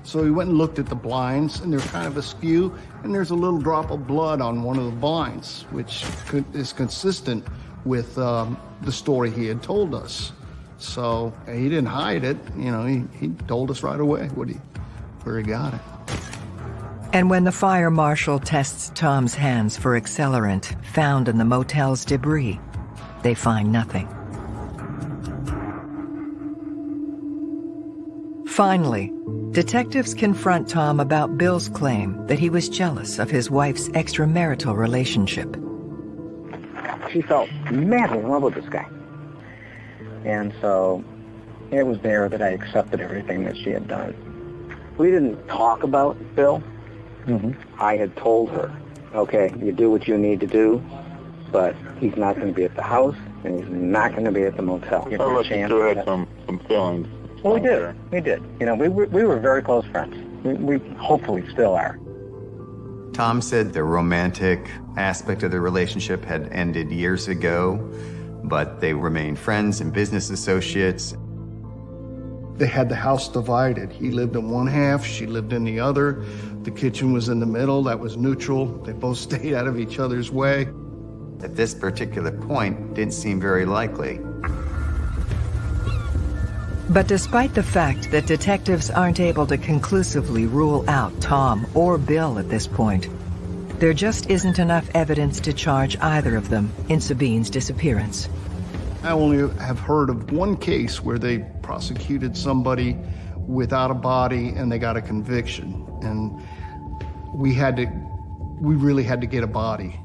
So we went and looked at the blinds, and they're kind of askew, and there's a little drop of blood on one of the blinds, which is consistent with um, the story he had told us. So he didn't hide it, you know, he, he told us right away what he, where he got it. And when the fire marshal tests Tom's hands for accelerant found in the motel's debris, they find nothing. Finally, detectives confront Tom about Bill's claim that he was jealous of his wife's extramarital relationship. She felt madly in love with this guy. And so it was there that I accepted everything that she had done. We didn't talk about Bill. Mm-hmm. I had told her, okay, you do what you need to do, but he's not going to be at the house, and he's not going to be at the motel. You so you still had some, some feelings. Well, we did. We did. You know, we were, we were very close friends. We, we hopefully still are. Tom said the romantic aspect of the relationship had ended years ago, but they remained friends and business associates. They had the house divided. He lived in one half, she lived in the other. The kitchen was in the middle, that was neutral. They both stayed out of each other's way. At this particular point, didn't seem very likely. But despite the fact that detectives aren't able to conclusively rule out Tom or Bill at this point, there just isn't enough evidence to charge either of them in Sabine's disappearance. I only have heard of one case where they prosecuted somebody without a body and they got a conviction. And we had to, we really had to get a body.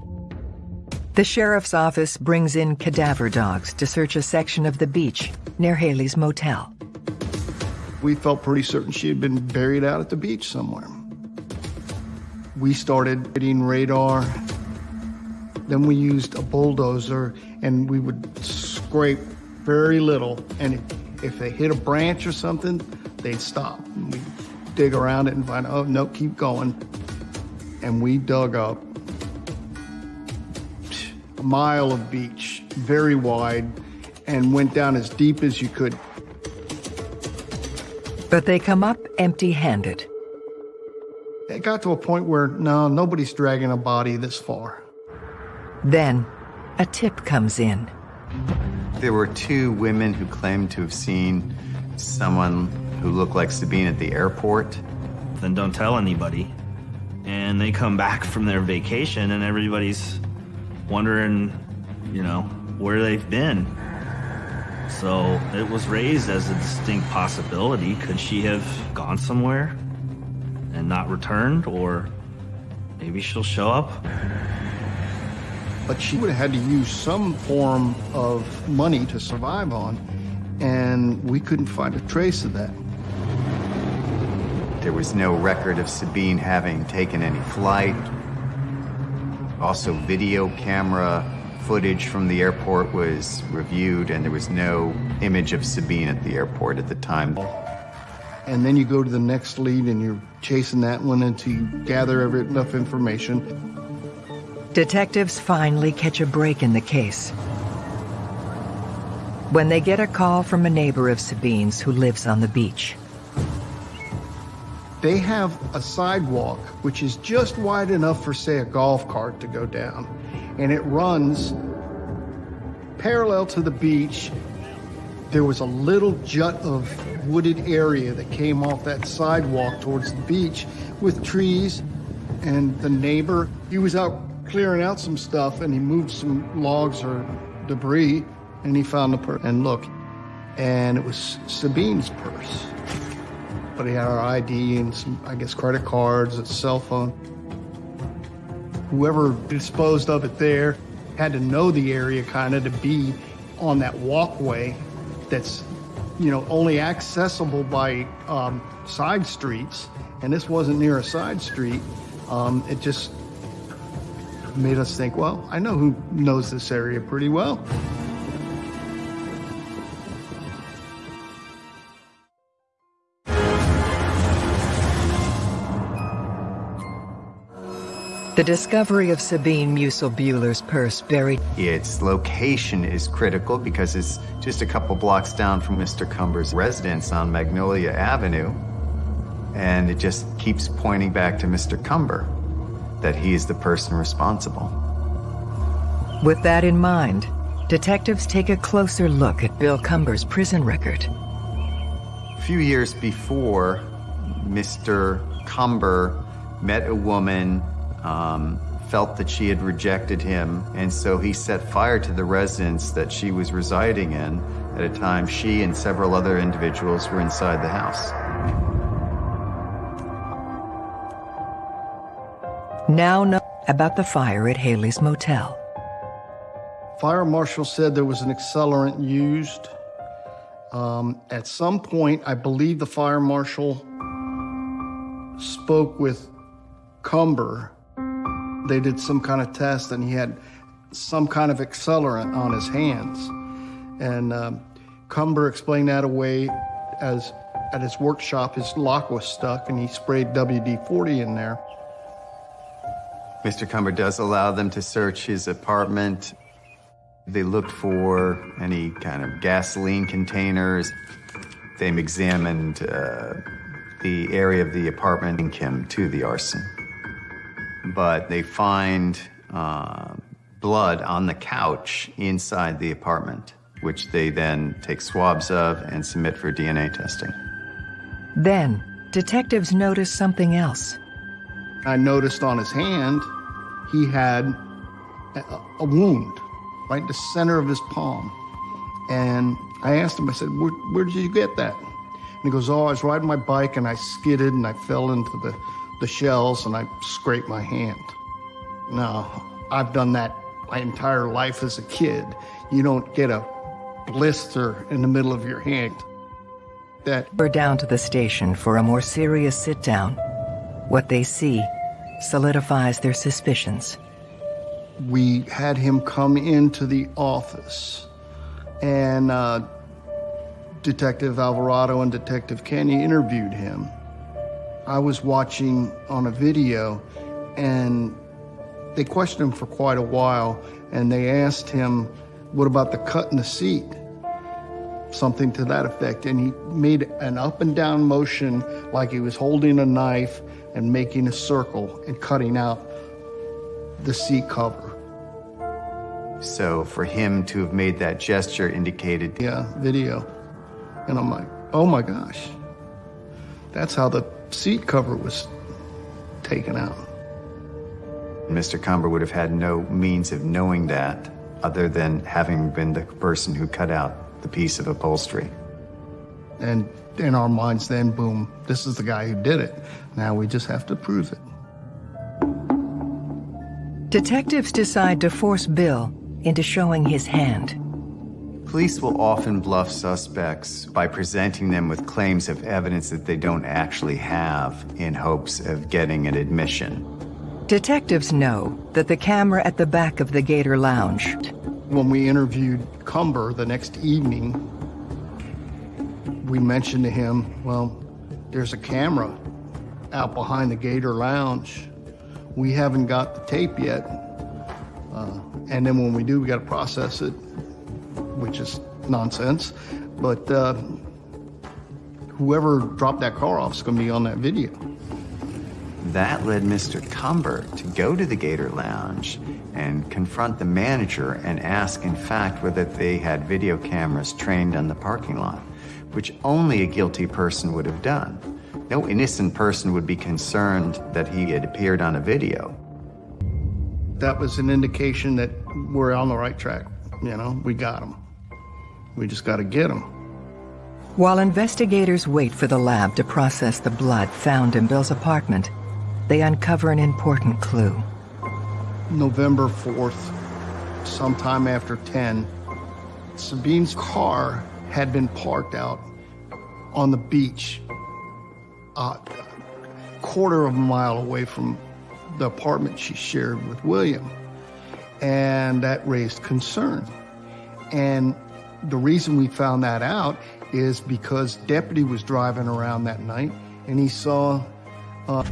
The sheriff's office brings in cadaver dogs to search a section of the beach near Haley's motel. We felt pretty certain she had been buried out at the beach somewhere. We started getting radar. Then we used a bulldozer and we would scrape very little. And if they hit a branch or something, they'd stop. We'd dig around it and find, oh, no, keep going. And we dug up a mile of beach, very wide, and went down as deep as you could. But they come up empty-handed. It got to a point where, no, nobody's dragging a body this far. Then, a tip comes in. There were two women who claimed to have seen someone who looked like Sabine at the airport. Then don't tell anybody. And they come back from their vacation and everybody's wondering, you know, where they've been. So it was raised as a distinct possibility. Could she have gone somewhere and not returned? Or maybe she'll show up? But she would have had to use some form of money to survive on, and we couldn't find a trace of that. There was no record of Sabine having taken any flight. Also, video camera footage from the airport was reviewed, and there was no image of Sabine at the airport at the time. And then you go to the next lead and you're chasing that one until you gather every, enough information. Detectives finally catch a break in the case. When they get a call from a neighbor of Sabine's who lives on the beach. They have a sidewalk which is just wide enough for, say, a golf cart to go down. And it runs parallel to the beach. There was a little jut of wooded area that came off that sidewalk towards the beach with trees. And the neighbor, he was out clearing out some stuff and he moved some logs or debris and he found the purse. And look, and it was Sabine's purse but he had our ID and some, I guess, credit cards, a cell phone. Whoever disposed of it there had to know the area kind of to be on that walkway that's, you know, only accessible by um, side streets. And this wasn't near a side street. Um, it just made us think, well, I know who knows this area pretty well. The discovery of Sabine Musil-Buehler's purse buried... Its location is critical because it's just a couple blocks down from Mr. Cumber's residence on Magnolia Avenue. And it just keeps pointing back to Mr. Cumber, that he is the person responsible. With that in mind, detectives take a closer look at Bill Cumber's prison record. A few years before, Mr. Cumber met a woman um, felt that she had rejected him, and so he set fire to the residence that she was residing in at a time she and several other individuals were inside the house. Now know about the fire at Haley's Motel. Fire marshal said there was an accelerant used. Um, at some point, I believe the fire marshal spoke with Cumber they did some kind of test and he had some kind of accelerant on his hands. And um, Cumber explained that away as at his workshop, his lock was stuck and he sprayed WD-40 in there. Mr. Cumber does allow them to search his apartment. They looked for any kind of gasoline containers. They examined uh, the area of the apartment and him to the arson but they find uh, blood on the couch inside the apartment, which they then take swabs of and submit for DNA testing. Then, detectives notice something else. I noticed on his hand, he had a, a wound right in the center of his palm. And I asked him, I said, where, where did you get that? And he goes, oh, I was riding my bike and I skidded and I fell into the the shells and I scrape my hand. Now, I've done that my entire life as a kid. You don't get a blister in the middle of your hand. That we're down to the station for a more serious sit down. What they see solidifies their suspicions. We had him come into the office and uh, Detective Alvarado and Detective Kenny interviewed him. I was watching on a video and they questioned him for quite a while and they asked him, what about the cut in the seat? Something to that effect. And he made an up and down motion like he was holding a knife and making a circle and cutting out the seat cover. So for him to have made that gesture indicated... Yeah, video. And I'm like, oh my gosh. That's how the seat cover was taken out. Mr. Cumber would have had no means of knowing that other than having been the person who cut out the piece of upholstery. And in our minds then, boom, this is the guy who did it. Now we just have to prove it. Detectives decide to force Bill into showing his hand. Police will often bluff suspects by presenting them with claims of evidence that they don't actually have in hopes of getting an admission. Detectives know that the camera at the back of the Gator Lounge. When we interviewed Cumber the next evening, we mentioned to him, well, there's a camera out behind the Gator Lounge. We haven't got the tape yet. Uh, and then when we do, we got to process it, which is nonsense. But uh, whoever dropped that car off is going to be on that video. That led Mr. Cumber to go to the Gator Lounge and confront the manager and ask, in fact, whether they had video cameras trained on the parking lot, which only a guilty person would have done. No innocent person would be concerned that he had appeared on a video. That was an indication that we're on the right track. You know, we got him. We just got to get him. While investigators wait for the lab to process the blood found in Bill's apartment, they uncover an important clue. November 4th, sometime after 10, Sabine's car had been parked out on the beach a quarter of a mile away from the apartment she shared with William. And that raised concern. And the reason we found that out is because deputy was driving around that night and he saw uh,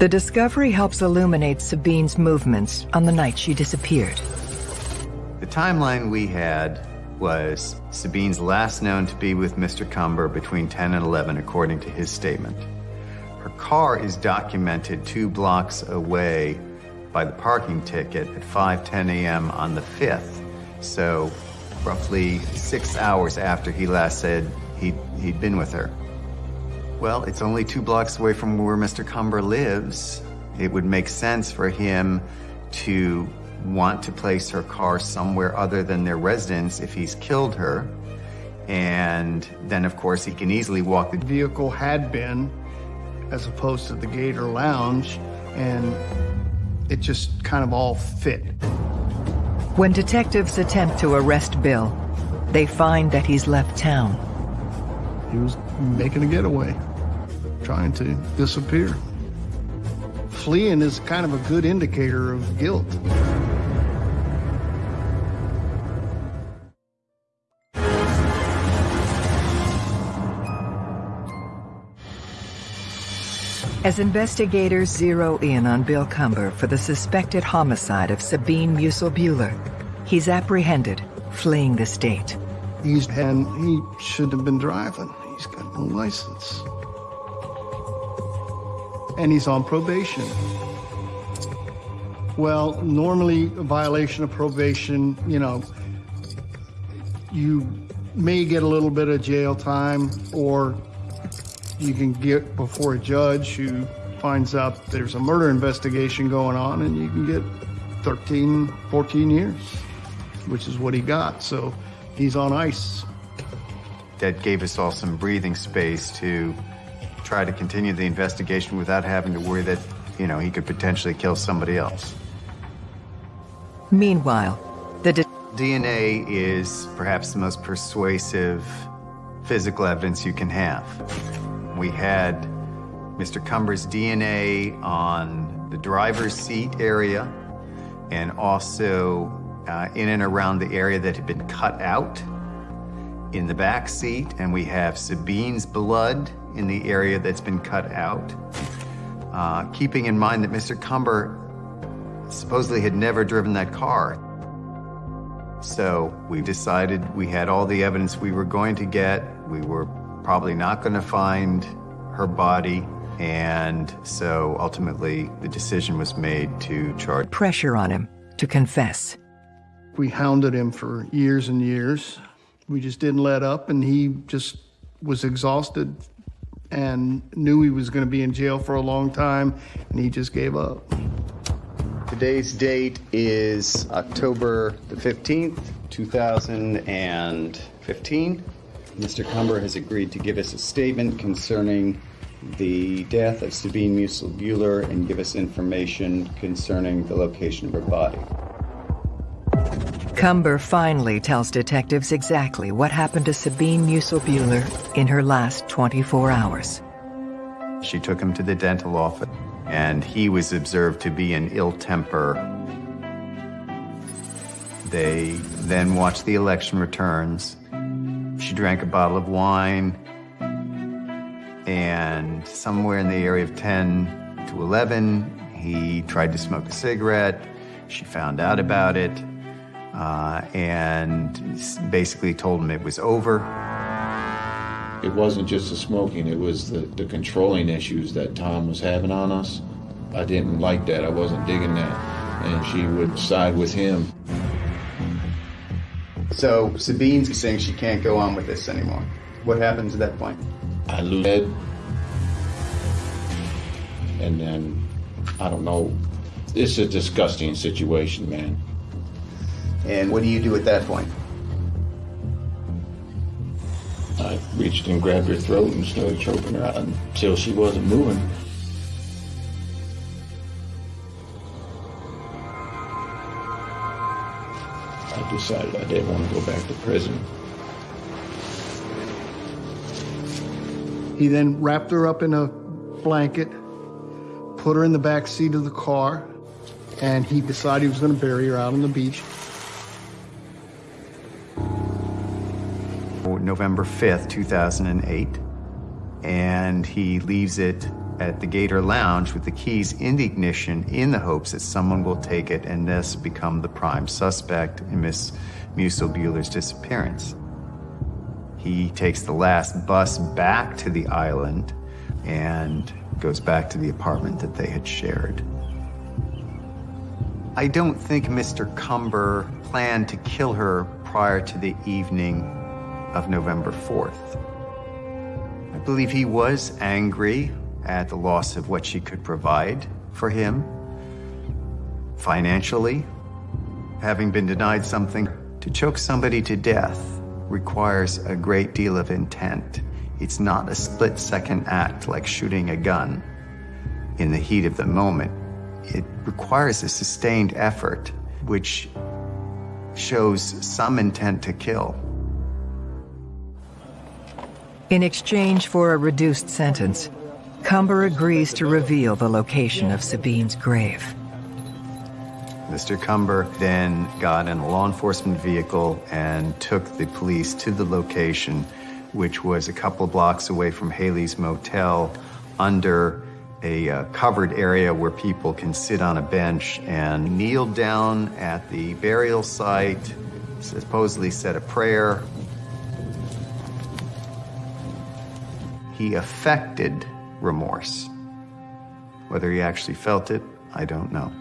the discovery helps illuminate Sabine's movements on the night she disappeared. The timeline we had was Sabine's last known to be with Mr. Cumber between 10 and 11, according to his statement. Her car is documented two blocks away by the parking ticket at 5:10 a.m. on the 5th. So, roughly six hours after he last said he'd, he'd been with her. Well, it's only two blocks away from where Mr. Cumber lives. It would make sense for him to want to place her car somewhere other than their residence if he's killed her. And then, of course, he can easily walk the vehicle had been as opposed to the Gator Lounge, and it just kind of all fit. When detectives attempt to arrest Bill, they find that he's left town. He was making a getaway trying to disappear. Fleeing is kind of a good indicator of guilt. As investigators zero in on Bill Cumber for the suspected homicide of Sabine Musil-Buehler, he's apprehended, fleeing the state. He's and he shouldn't have been driving. He's got no license and he's on probation. Well, normally a violation of probation, you know, you may get a little bit of jail time or you can get before a judge who finds out there's a murder investigation going on and you can get 13, 14 years, which is what he got. So he's on ice. That gave us all some breathing space to try to continue the investigation without having to worry that, you know, he could potentially kill somebody else. Meanwhile, the DNA is perhaps the most persuasive physical evidence you can have. We had Mr. Cumber's DNA on the driver's seat area and also uh, in and around the area that had been cut out in the back seat, and we have Sabine's blood in the area that's been cut out. Uh, keeping in mind that Mr. Cumber supposedly had never driven that car. So we decided we had all the evidence we were going to get. We were probably not going to find her body. And so ultimately the decision was made to charge. Pressure on him to confess. We hounded him for years and years. We just didn't let up, and he just was exhausted and knew he was going to be in jail for a long time, and he just gave up. Today's date is October the 15th, 2015. Mr. Cumber has agreed to give us a statement concerning the death of Sabine Musil-Buehler and give us information concerning the location of her body. Cumber finally tells detectives exactly what happened to Sabine Musil-Buehler in her last 24 hours. She took him to the dental office. and he was observed to be in ill temper. They then watched the election returns. She drank a bottle of wine, and somewhere in the area of 10 to 11, he tried to smoke a cigarette. She found out about it uh, and basically told him it was over. It wasn't just the smoking, it was the, the controlling issues that Tom was having on us. I didn't like that. I wasn't digging that. And she would side with him. So Sabine's saying she can't go on with this anymore. What happens at that point? I lose Ed. And then, I don't know. It's a disgusting situation, man. And what do you do at that point? I reached and grabbed her throat and started choking her out until she wasn't moving. Decided I didn't want to go back to prison. He then wrapped her up in a blanket, put her in the back seat of the car, and he decided he was going to bury her out on the beach. November 5th, 2008, and he leaves it at the Gator Lounge with the keys in the ignition in the hopes that someone will take it and thus become the prime suspect in Miss Musil Buehler's disappearance. He takes the last bus back to the island and goes back to the apartment that they had shared. I don't think Mr. Cumber planned to kill her prior to the evening of November 4th. I believe he was angry at the loss of what she could provide for him financially. Having been denied something, to choke somebody to death requires a great deal of intent. It's not a split second act like shooting a gun in the heat of the moment. It requires a sustained effort, which shows some intent to kill. In exchange for a reduced sentence, Cumber agrees to reveal the location of Sabine's grave. Mr. Cumber then got in a law enforcement vehicle and took the police to the location, which was a couple blocks away from Haley's Motel under a uh, covered area where people can sit on a bench and kneel down at the burial site, supposedly said a prayer. He affected remorse. Whether he actually felt it, I don't know.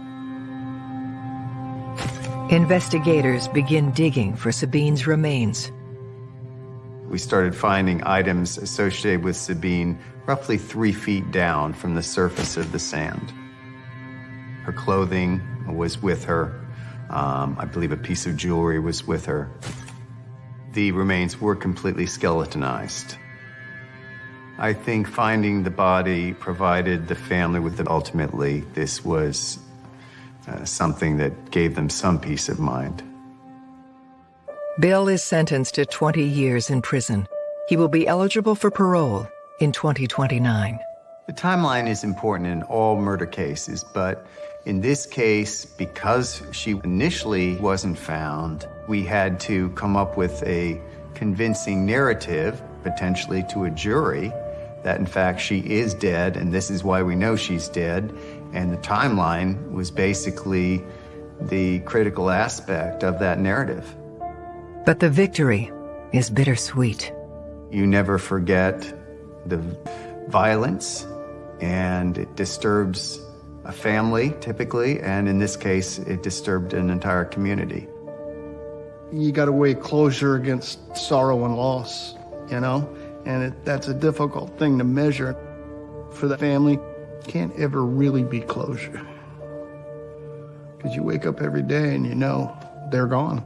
Investigators begin digging for Sabine's remains. We started finding items associated with Sabine roughly three feet down from the surface of the sand. Her clothing was with her. Um, I believe a piece of jewelry was with her. The remains were completely skeletonized. I think finding the body provided the family with the ultimately this was uh, something that gave them some peace of mind. Bill is sentenced to 20 years in prison. He will be eligible for parole in 2029. The timeline is important in all murder cases, but in this case, because she initially wasn't found, we had to come up with a convincing narrative, potentially to a jury, that in fact she is dead and this is why we know she's dead. And the timeline was basically the critical aspect of that narrative. But the victory is bittersweet. You never forget the violence and it disturbs a family typically, and in this case, it disturbed an entire community. You got to weigh closure against sorrow and loss, you know? And it, that's a difficult thing to measure. For the family, can't ever really be closure. Because you wake up every day and you know they're gone.